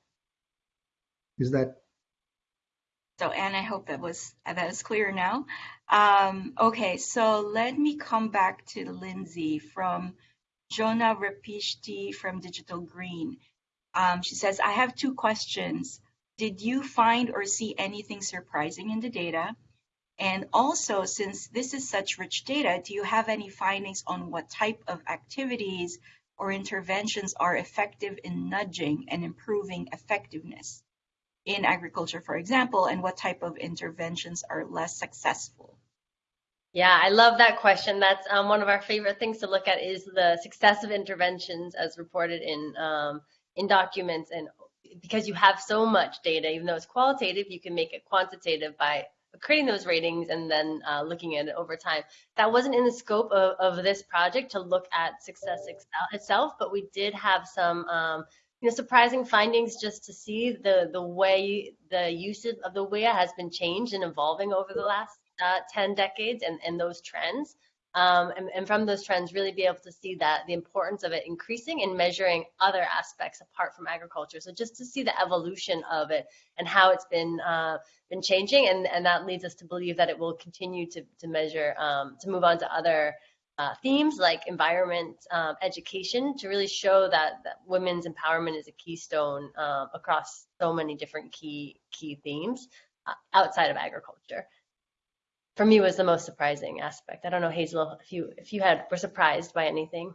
Is that? So Anne, I hope that was that is clear now. Um, okay, so let me come back to Lindsay from Jonah Rapishti from Digital Green. Um, she says, I have two questions did you find or see anything surprising in the data? And also, since this is such rich data, do you have any findings on what type of activities or interventions are effective in nudging and improving effectiveness in agriculture, for example, and what type of interventions are less successful? Yeah, I love that question. That's um, one of our favorite things to look at is the success of interventions as reported in um, in documents and because you have so much data, even though it's qualitative, you can make it quantitative by creating those ratings and then uh, looking at it over time. That wasn't in the scope of, of this project to look at success itself, but we did have some um, you know, surprising findings just to see the, the way the usage of the WEA has been changed and evolving over the last uh, 10 decades and, and those trends. Um, and, and, from those trends really be able to see that the importance of it increasing and measuring other aspects apart from agriculture. So just to see the evolution of it and how it's been uh, been changing, and, and that leads us to believe that it will continue to, to measure, um, to move on to other uh, themes like environment, um, education, to really show that, that women's empowerment is a keystone um, across so many different key key themes uh, outside of agriculture for me was the most surprising aspect. I don't know, Hazel, if you if you had were surprised by anything.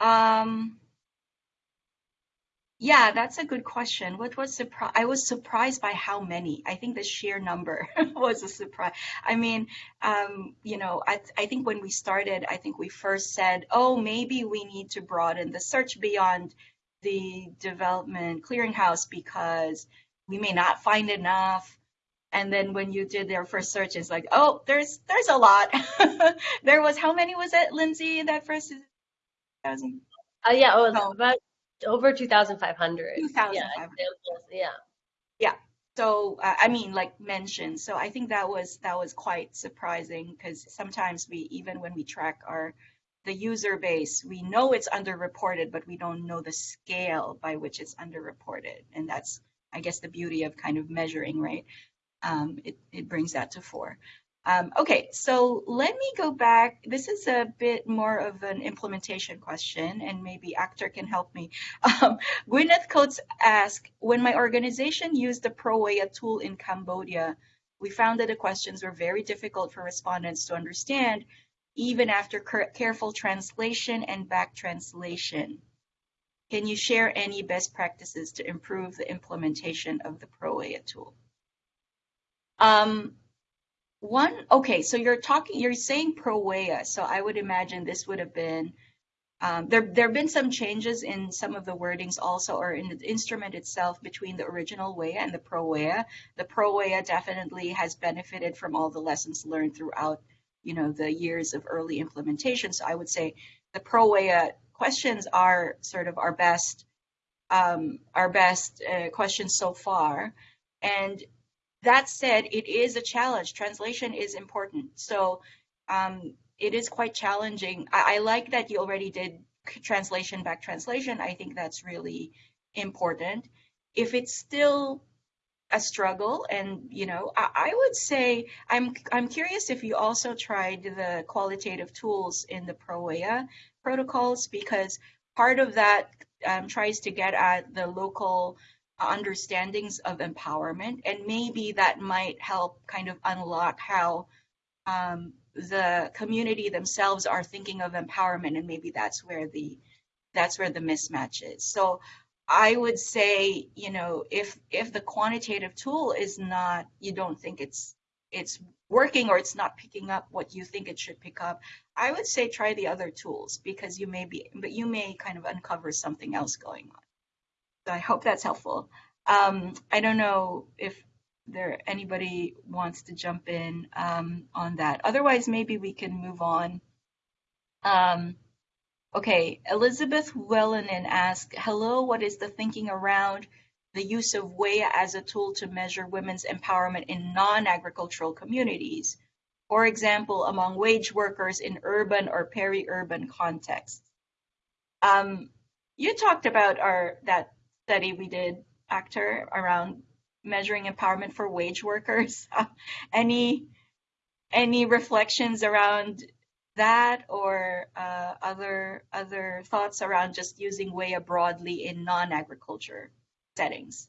Um. Yeah, that's a good question. What was surprise? I was surprised by how many. I think the sheer number <laughs> was a surprise. I mean, um, you know, I I think when we started, I think we first said, oh, maybe we need to broaden the search beyond the development clearinghouse because we may not find enough and then when you did their first search it's like oh there's there's a lot. <laughs> There was how many was it lindsay in that first thousand. Uh, yeah oh, oh. about over 2500 2500 yeah yeah. Yeah so uh, i mean like mentioned so i think that was that was quite surprising because sometimes we even when we track our the user base we know it's underreported but we don't know the scale by which it's underreported. And that's i guess the beauty of kind of measuring right um, it, it brings that to four. Um, okay, so let me go back. This is a bit more of an implementation question, and maybe Akhter can help me. <laughs> Um, Gwyneth Coates asked, when my organization used the ProWEA tool in Cambodia, we found that the questions were very difficult for respondents to understand, even after careful translation and back translation. Can you share any best practices to improve the implementation of the ProWEA tool? Um, one, okay, so you're talking, you're saying ProWEA, so I would imagine this would have been, um, there there have been some changes in some of the wordings also, or in the instrument itself between the original WEA and the ProWEA. The ProWEA definitely has benefited from all the lessons learned throughout, you know, the years of early implementation. So I would say the ProWEA questions are sort of our best, um, our best uh, questions so far. And that said, it is a challenge. Translation is important. So um, it is quite challenging. I, I, like that you already did translation back translation. I think that's really important. If it's still a struggle and you know I, I, would say i'm i'm curious if you also tried the qualitative tools in the ProWEA protocols because part of that um, tries to get at the local understandings of empowerment and maybe that might help kind of unlock how um, the community themselves are thinking of empowerment and maybe that's where the that's where the mismatch is. So i would say you know if if the quantitative tool is not you don't think it's it's working or it's not picking up what you think it should pick up i would say try the other tools because you may be but you may kind of uncover something else going on I hope that's helpful. Um, I don't know if there anybody wants to jump in um, on that. Otherwise, maybe we can move on. Um, okay, Elizabeth Wellinen asked, hello, what is the thinking around the use of WEA as a tool to measure women's empowerment in non-agricultural communities? For example, among wage workers in urban or peri-urban contexts. Um, you talked about our that study we did, Akhter, around measuring empowerment for wage workers. <laughs> any any reflections around that or uh, other other thoughts around just using WEA broadly in non-agriculture settings?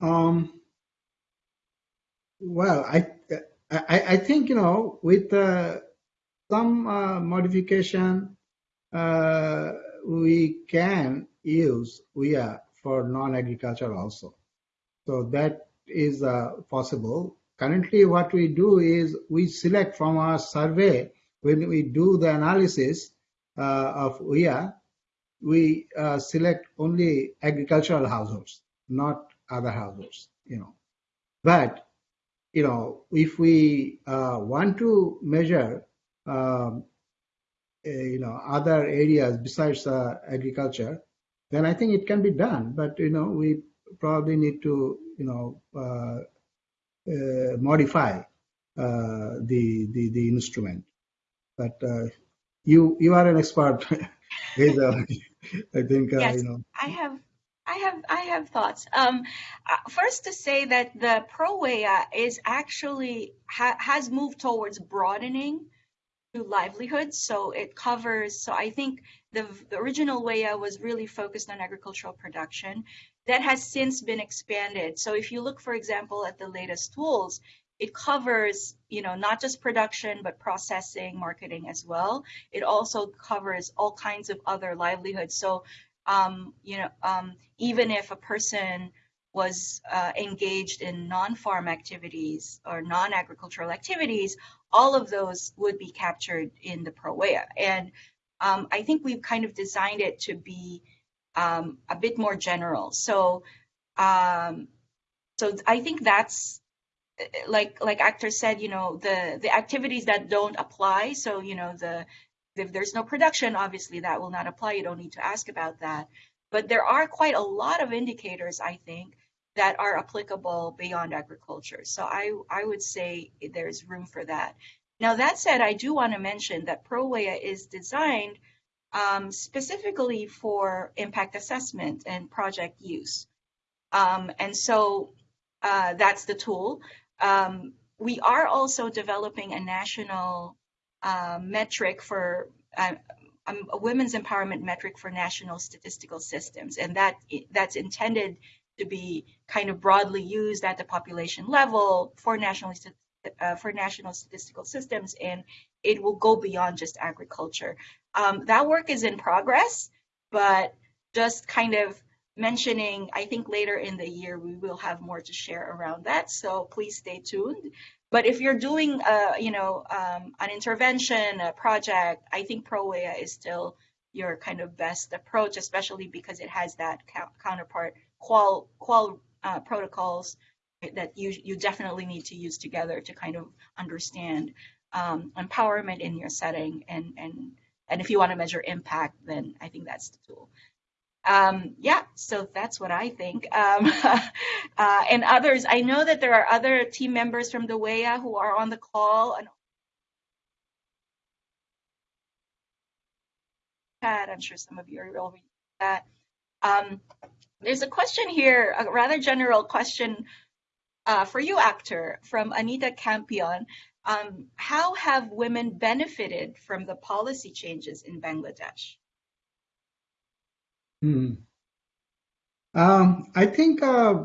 Um, well, I, I, I think you know with uh, some uh, modification, uh, we can use WEA for non-agriculture also. So that is uh, possible. Currently, what we do is we select from our survey, when we do the analysis uh, of WEA, we uh, select only agricultural households, not other households, you know. But, you know, if we uh, want to measure um, you know other areas besides uh, agriculture, then I think it can be done. But you know we probably need to you know uh, modify uh, the, the the instrument. But uh, you you are an expert, <laughs> Hazel. <laughs> I think yes, you know. I have I have I have thoughts. Um, uh, first, to say that the ProWEA is actually ha has moved towards broadening livelihoods, so it covers. So I think the, the original WEA was really focused on agricultural production. That has since been expanded. So if you look, for example, at the latest tools, it covers, you know, not just production, but processing, marketing as well. It also covers all kinds of other livelihoods. So um, you know, um, even if a person was uh, engaged in non-farm activities or non-agricultural activities, all of those would be captured in the ProWEA. And um, I think we've kind of designed it to be um, a bit more general. So, um, so I think that's like like Akhter said, you know, the the activities that don't apply. So you know the if there's no production, obviously that will not apply. You don't need to ask about that. But there are quite a lot of indicators, I think, that are applicable beyond agriculture. So I, I would say there's room for that. Now, that said, I do want to mention that ProWEA is designed um, specifically for impact assessment and project use. Um, and so uh, that's the tool. Um, we are also developing a national uh, metric for uh, a women's empowerment metric for national statistical systems, and that that's intended to be kind of broadly used at the population level for national uh, for national statistical systems, and it will go beyond just agriculture. Um, that work is in progress, but just kind of mentioning, I think later in the year we will have more to share around that. So please stay tuned. But if you're doing, a, you know, um, an intervention, a project, I think ProWEA is still your kind of best approach, especially because it has that counterpart qual qual uh, protocols that you you definitely need to use together to kind of understand um, empowerment in your setting and and and if you want to measure impact, then I think that's the tool. Um, yeah, so that's what I think. Um, <laughs> uh, and others, I know that there are other team members from the WEA who are on the call. And I'm sure some of you are already that. Um, there's a question here, a rather general question uh, for you, Akhter, from Anita Campion. Um, how have women benefited from the policy changes in Bangladesh? Hmm. Um, I think uh,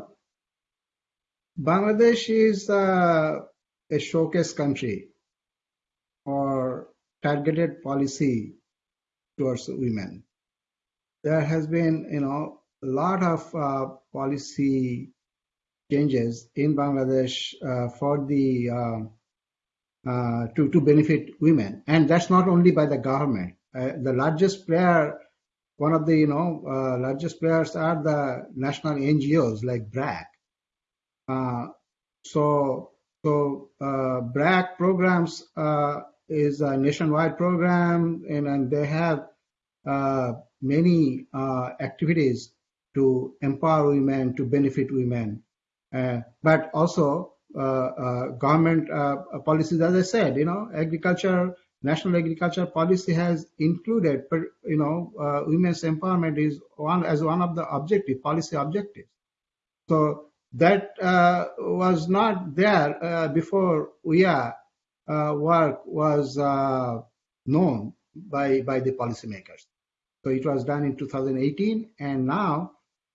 Bangladesh is uh, a showcase country for targeted policy towards women. There has been, you know, a lot of uh, policy changes in Bangladesh uh, for the uh, uh, to to benefit women, and that's not only by the government. the largest player one of the you know uh, largest players are the national NGOs like BRAC. Uh, so so uh, BRAC programs uh, is a nationwide program, and, and they have uh, many uh, activities to empower women to benefit women, but also government policies, as I said, you know, agriculture national agriculture policy has included, you know, uh, women's empowerment is one as one of the objective policy objectives. So that uh, was not there uh, before uh, work was uh, known by by the policymakers. So it was done in 2018, and now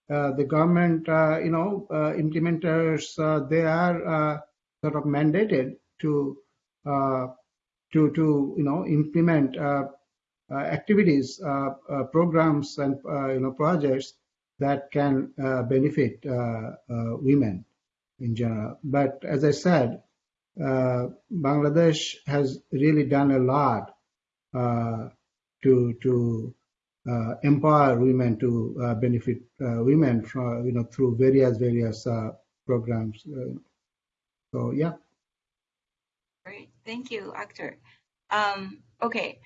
uh, the government, uh, you know, uh, implementers uh, they are sort of mandated to to to you know implement uh, uh, activities, uh, programs, and you know projects that can benefit women in general. But as I said, Bangladesh has really done a lot to to uh, empower women to uh, benefit uh, women from you know through various various programs. so yeah. Great, thank you, Akhter. Um, okay,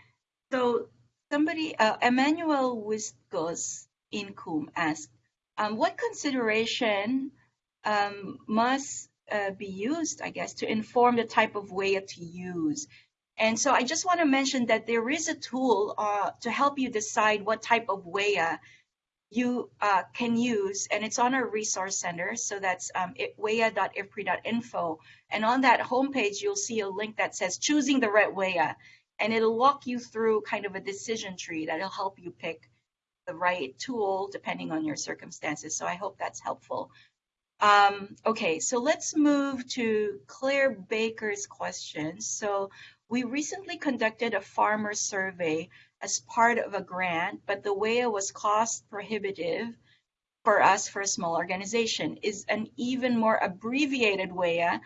so somebody, uh, Emmanuel Wisgos in Coombe asked, um, what consideration um, must uh, be used, I guess, to inform the type of way to use. And so I just want to mention that there is a tool uh, to help you decide what type of WEA you uh, can use, and it's on our resource center. So that's um, wea.ifpri.info. And on that homepage, you'll see a link that says choosing the right WEA, and it'll walk you through kind of a decision tree that'll help you pick the right tool depending on your circumstances. So I hope that's helpful. Um, okay, so let's move to Claire Baker's question. So we recently conducted a farmer survey as part of a grant, but the WEA was cost prohibitive for us for a small organization. Is an even more abbreviated WEA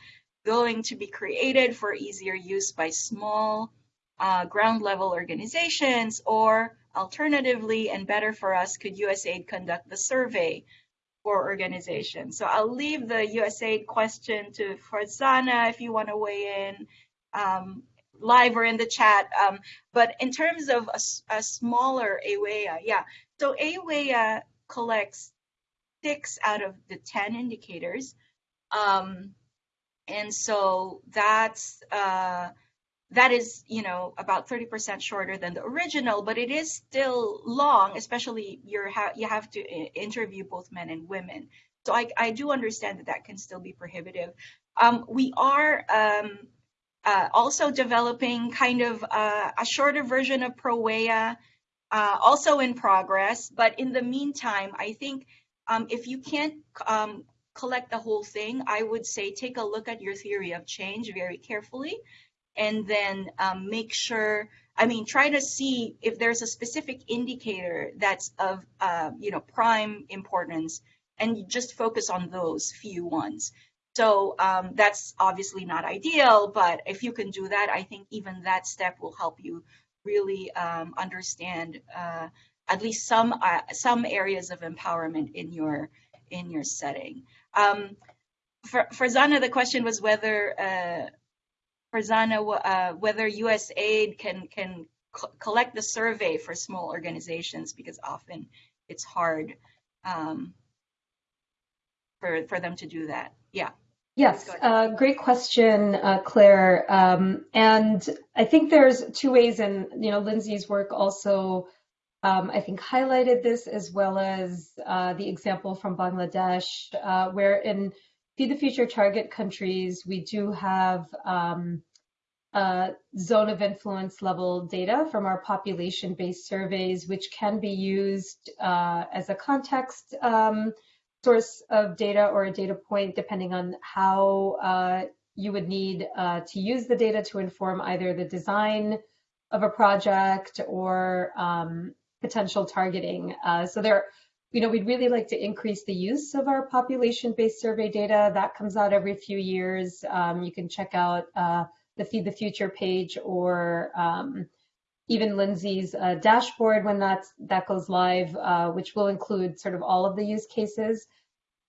going to be created for easier use by small uh, ground level organizations or alternatively and better for us, could USAID conduct the survey for organizations? So I'll leave the USAID question to Farzana if you want to weigh in. Um, live or in the chat. Um, but in terms of a, a smaller AWEA, yeah. So AWEA collects six out of the 10 indicators. Um, and so that's, uh, that is, you know, about 30% shorter than the original, but it is still long, especially you're ha you have to interview both men and women. So I, I do understand that that can still be prohibitive. Um, we are um, uh, also developing kind of uh, a shorter version of ProWEA, uh, also in progress. But in the meantime, I think um, if you can't um, collect the whole thing, I would say take a look at your theory of change very carefully and then um, make sure, I mean, try to see if there's a specific indicator that's of, uh, you know, prime importance and just focus on those few ones. So um, that's obviously not ideal, but if you can do that, I think even that step will help you really um, understand uh, at least some uh, some areas of empowerment in your in your setting. Um, for, Farzana, the question was whether uh, Farzana uh, whether USAID can can collect the survey for small organizations because often it's hard um, for for them to do that. Yeah. Yes, uh, great question, uh, Claire. Um, and I think there's two ways, and you know, Lindsay's work also, um, I think, highlighted this as well as uh, the example from Bangladesh, uh, where in Feed the Future target countries, we do have um, zone of influence level data from our population-based surveys, which can be used uh, as a context um, source of data or a data point, depending on how uh, you would need uh, to use the data to inform either the design of a project or um, potential targeting. Uh, so there, you know, we'd really like to increase the use of our population-based survey data. That comes out every few years. Um, you can check out uh, the Feed the Future page or um, even Lindsay's uh, dashboard when that's, that goes live, uh, which will include sort of all of the use cases.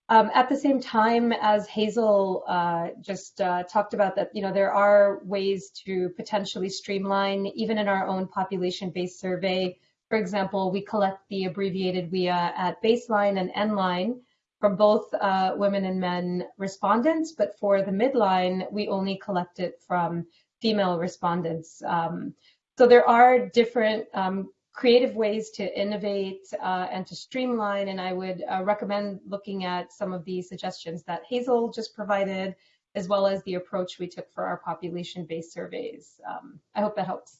Um, at the same time, as Hazel uh, just uh, talked about that, you know, there are ways to potentially streamline, even in our own population-based survey. For example, we collect the abbreviated WEA at baseline and endline from both uh, women and men respondents, but for the midline, we only collect it from female respondents. Um, so there are different um, creative ways to innovate uh, and to streamline. And I would uh, recommend looking at some of the suggestions that Hazel just provided, as well as the approach we took for our population-based surveys. Um, I hope that helps.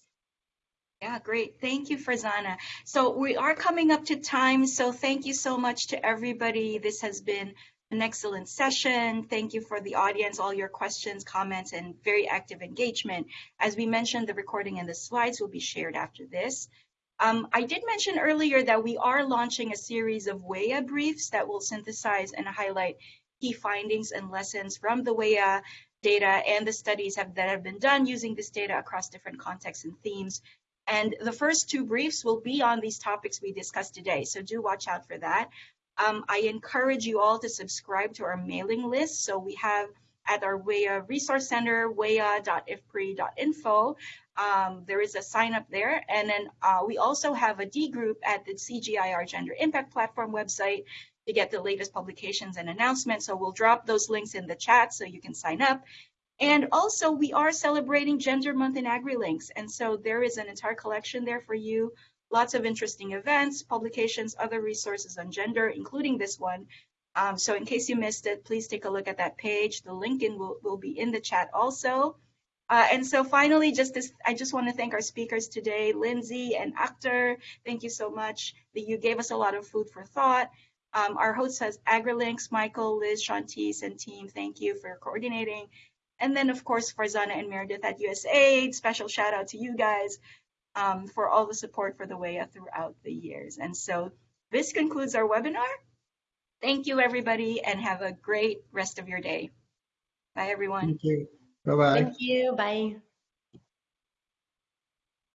Yeah, great. Thank you, Farzana. So we are coming up to time. So thank you so much to everybody. This has been an excellent session. Thank you for the audience, all your questions, comments, and very active engagement. As we mentioned, the recording and the slides will be shared after this. Um, I did mention earlier that we are launching a series of WEA briefs that will synthesize and highlight key findings and lessons from the WEA data and the studies have, that have been done using this data across different contexts and themes. And the first two briefs will be on these topics we discussed today, so do watch out for that. Um, I encourage you all to subscribe to our mailing list. So we have at our WEA Resource Center, wea.ifpri.info. Um, there is a sign up there. And then uh, we also have a D group at the CGIAR Gender Impact Platform website to get the latest publications and announcements. So we'll drop those links in the chat so you can sign up. And also, we are celebrating Gender Month in AgriLinks. And so there is an entire collection there for you. Lots of interesting events, publications, other resources on gender, including this one. Um, so in case you missed it, please take a look at that page. The link in will, will be in the chat also. Uh, and so finally, just this, I just want to thank our speakers today, Lindsay and Akhter. Thank you so much that you gave us a lot of food for thought. Um, our host says AgriLinks, Michael, Liz, Shantice, and team, thank you for coordinating. And then, of course, Farzana and Meredith at USAID, special shout out to you guys um, for all the support for the WEA throughout the years. And so this concludes our webinar. Thank you, everybody, and have a great rest of your day. Bye, everyone. Thank you. Bye-bye. Thank you. Bye.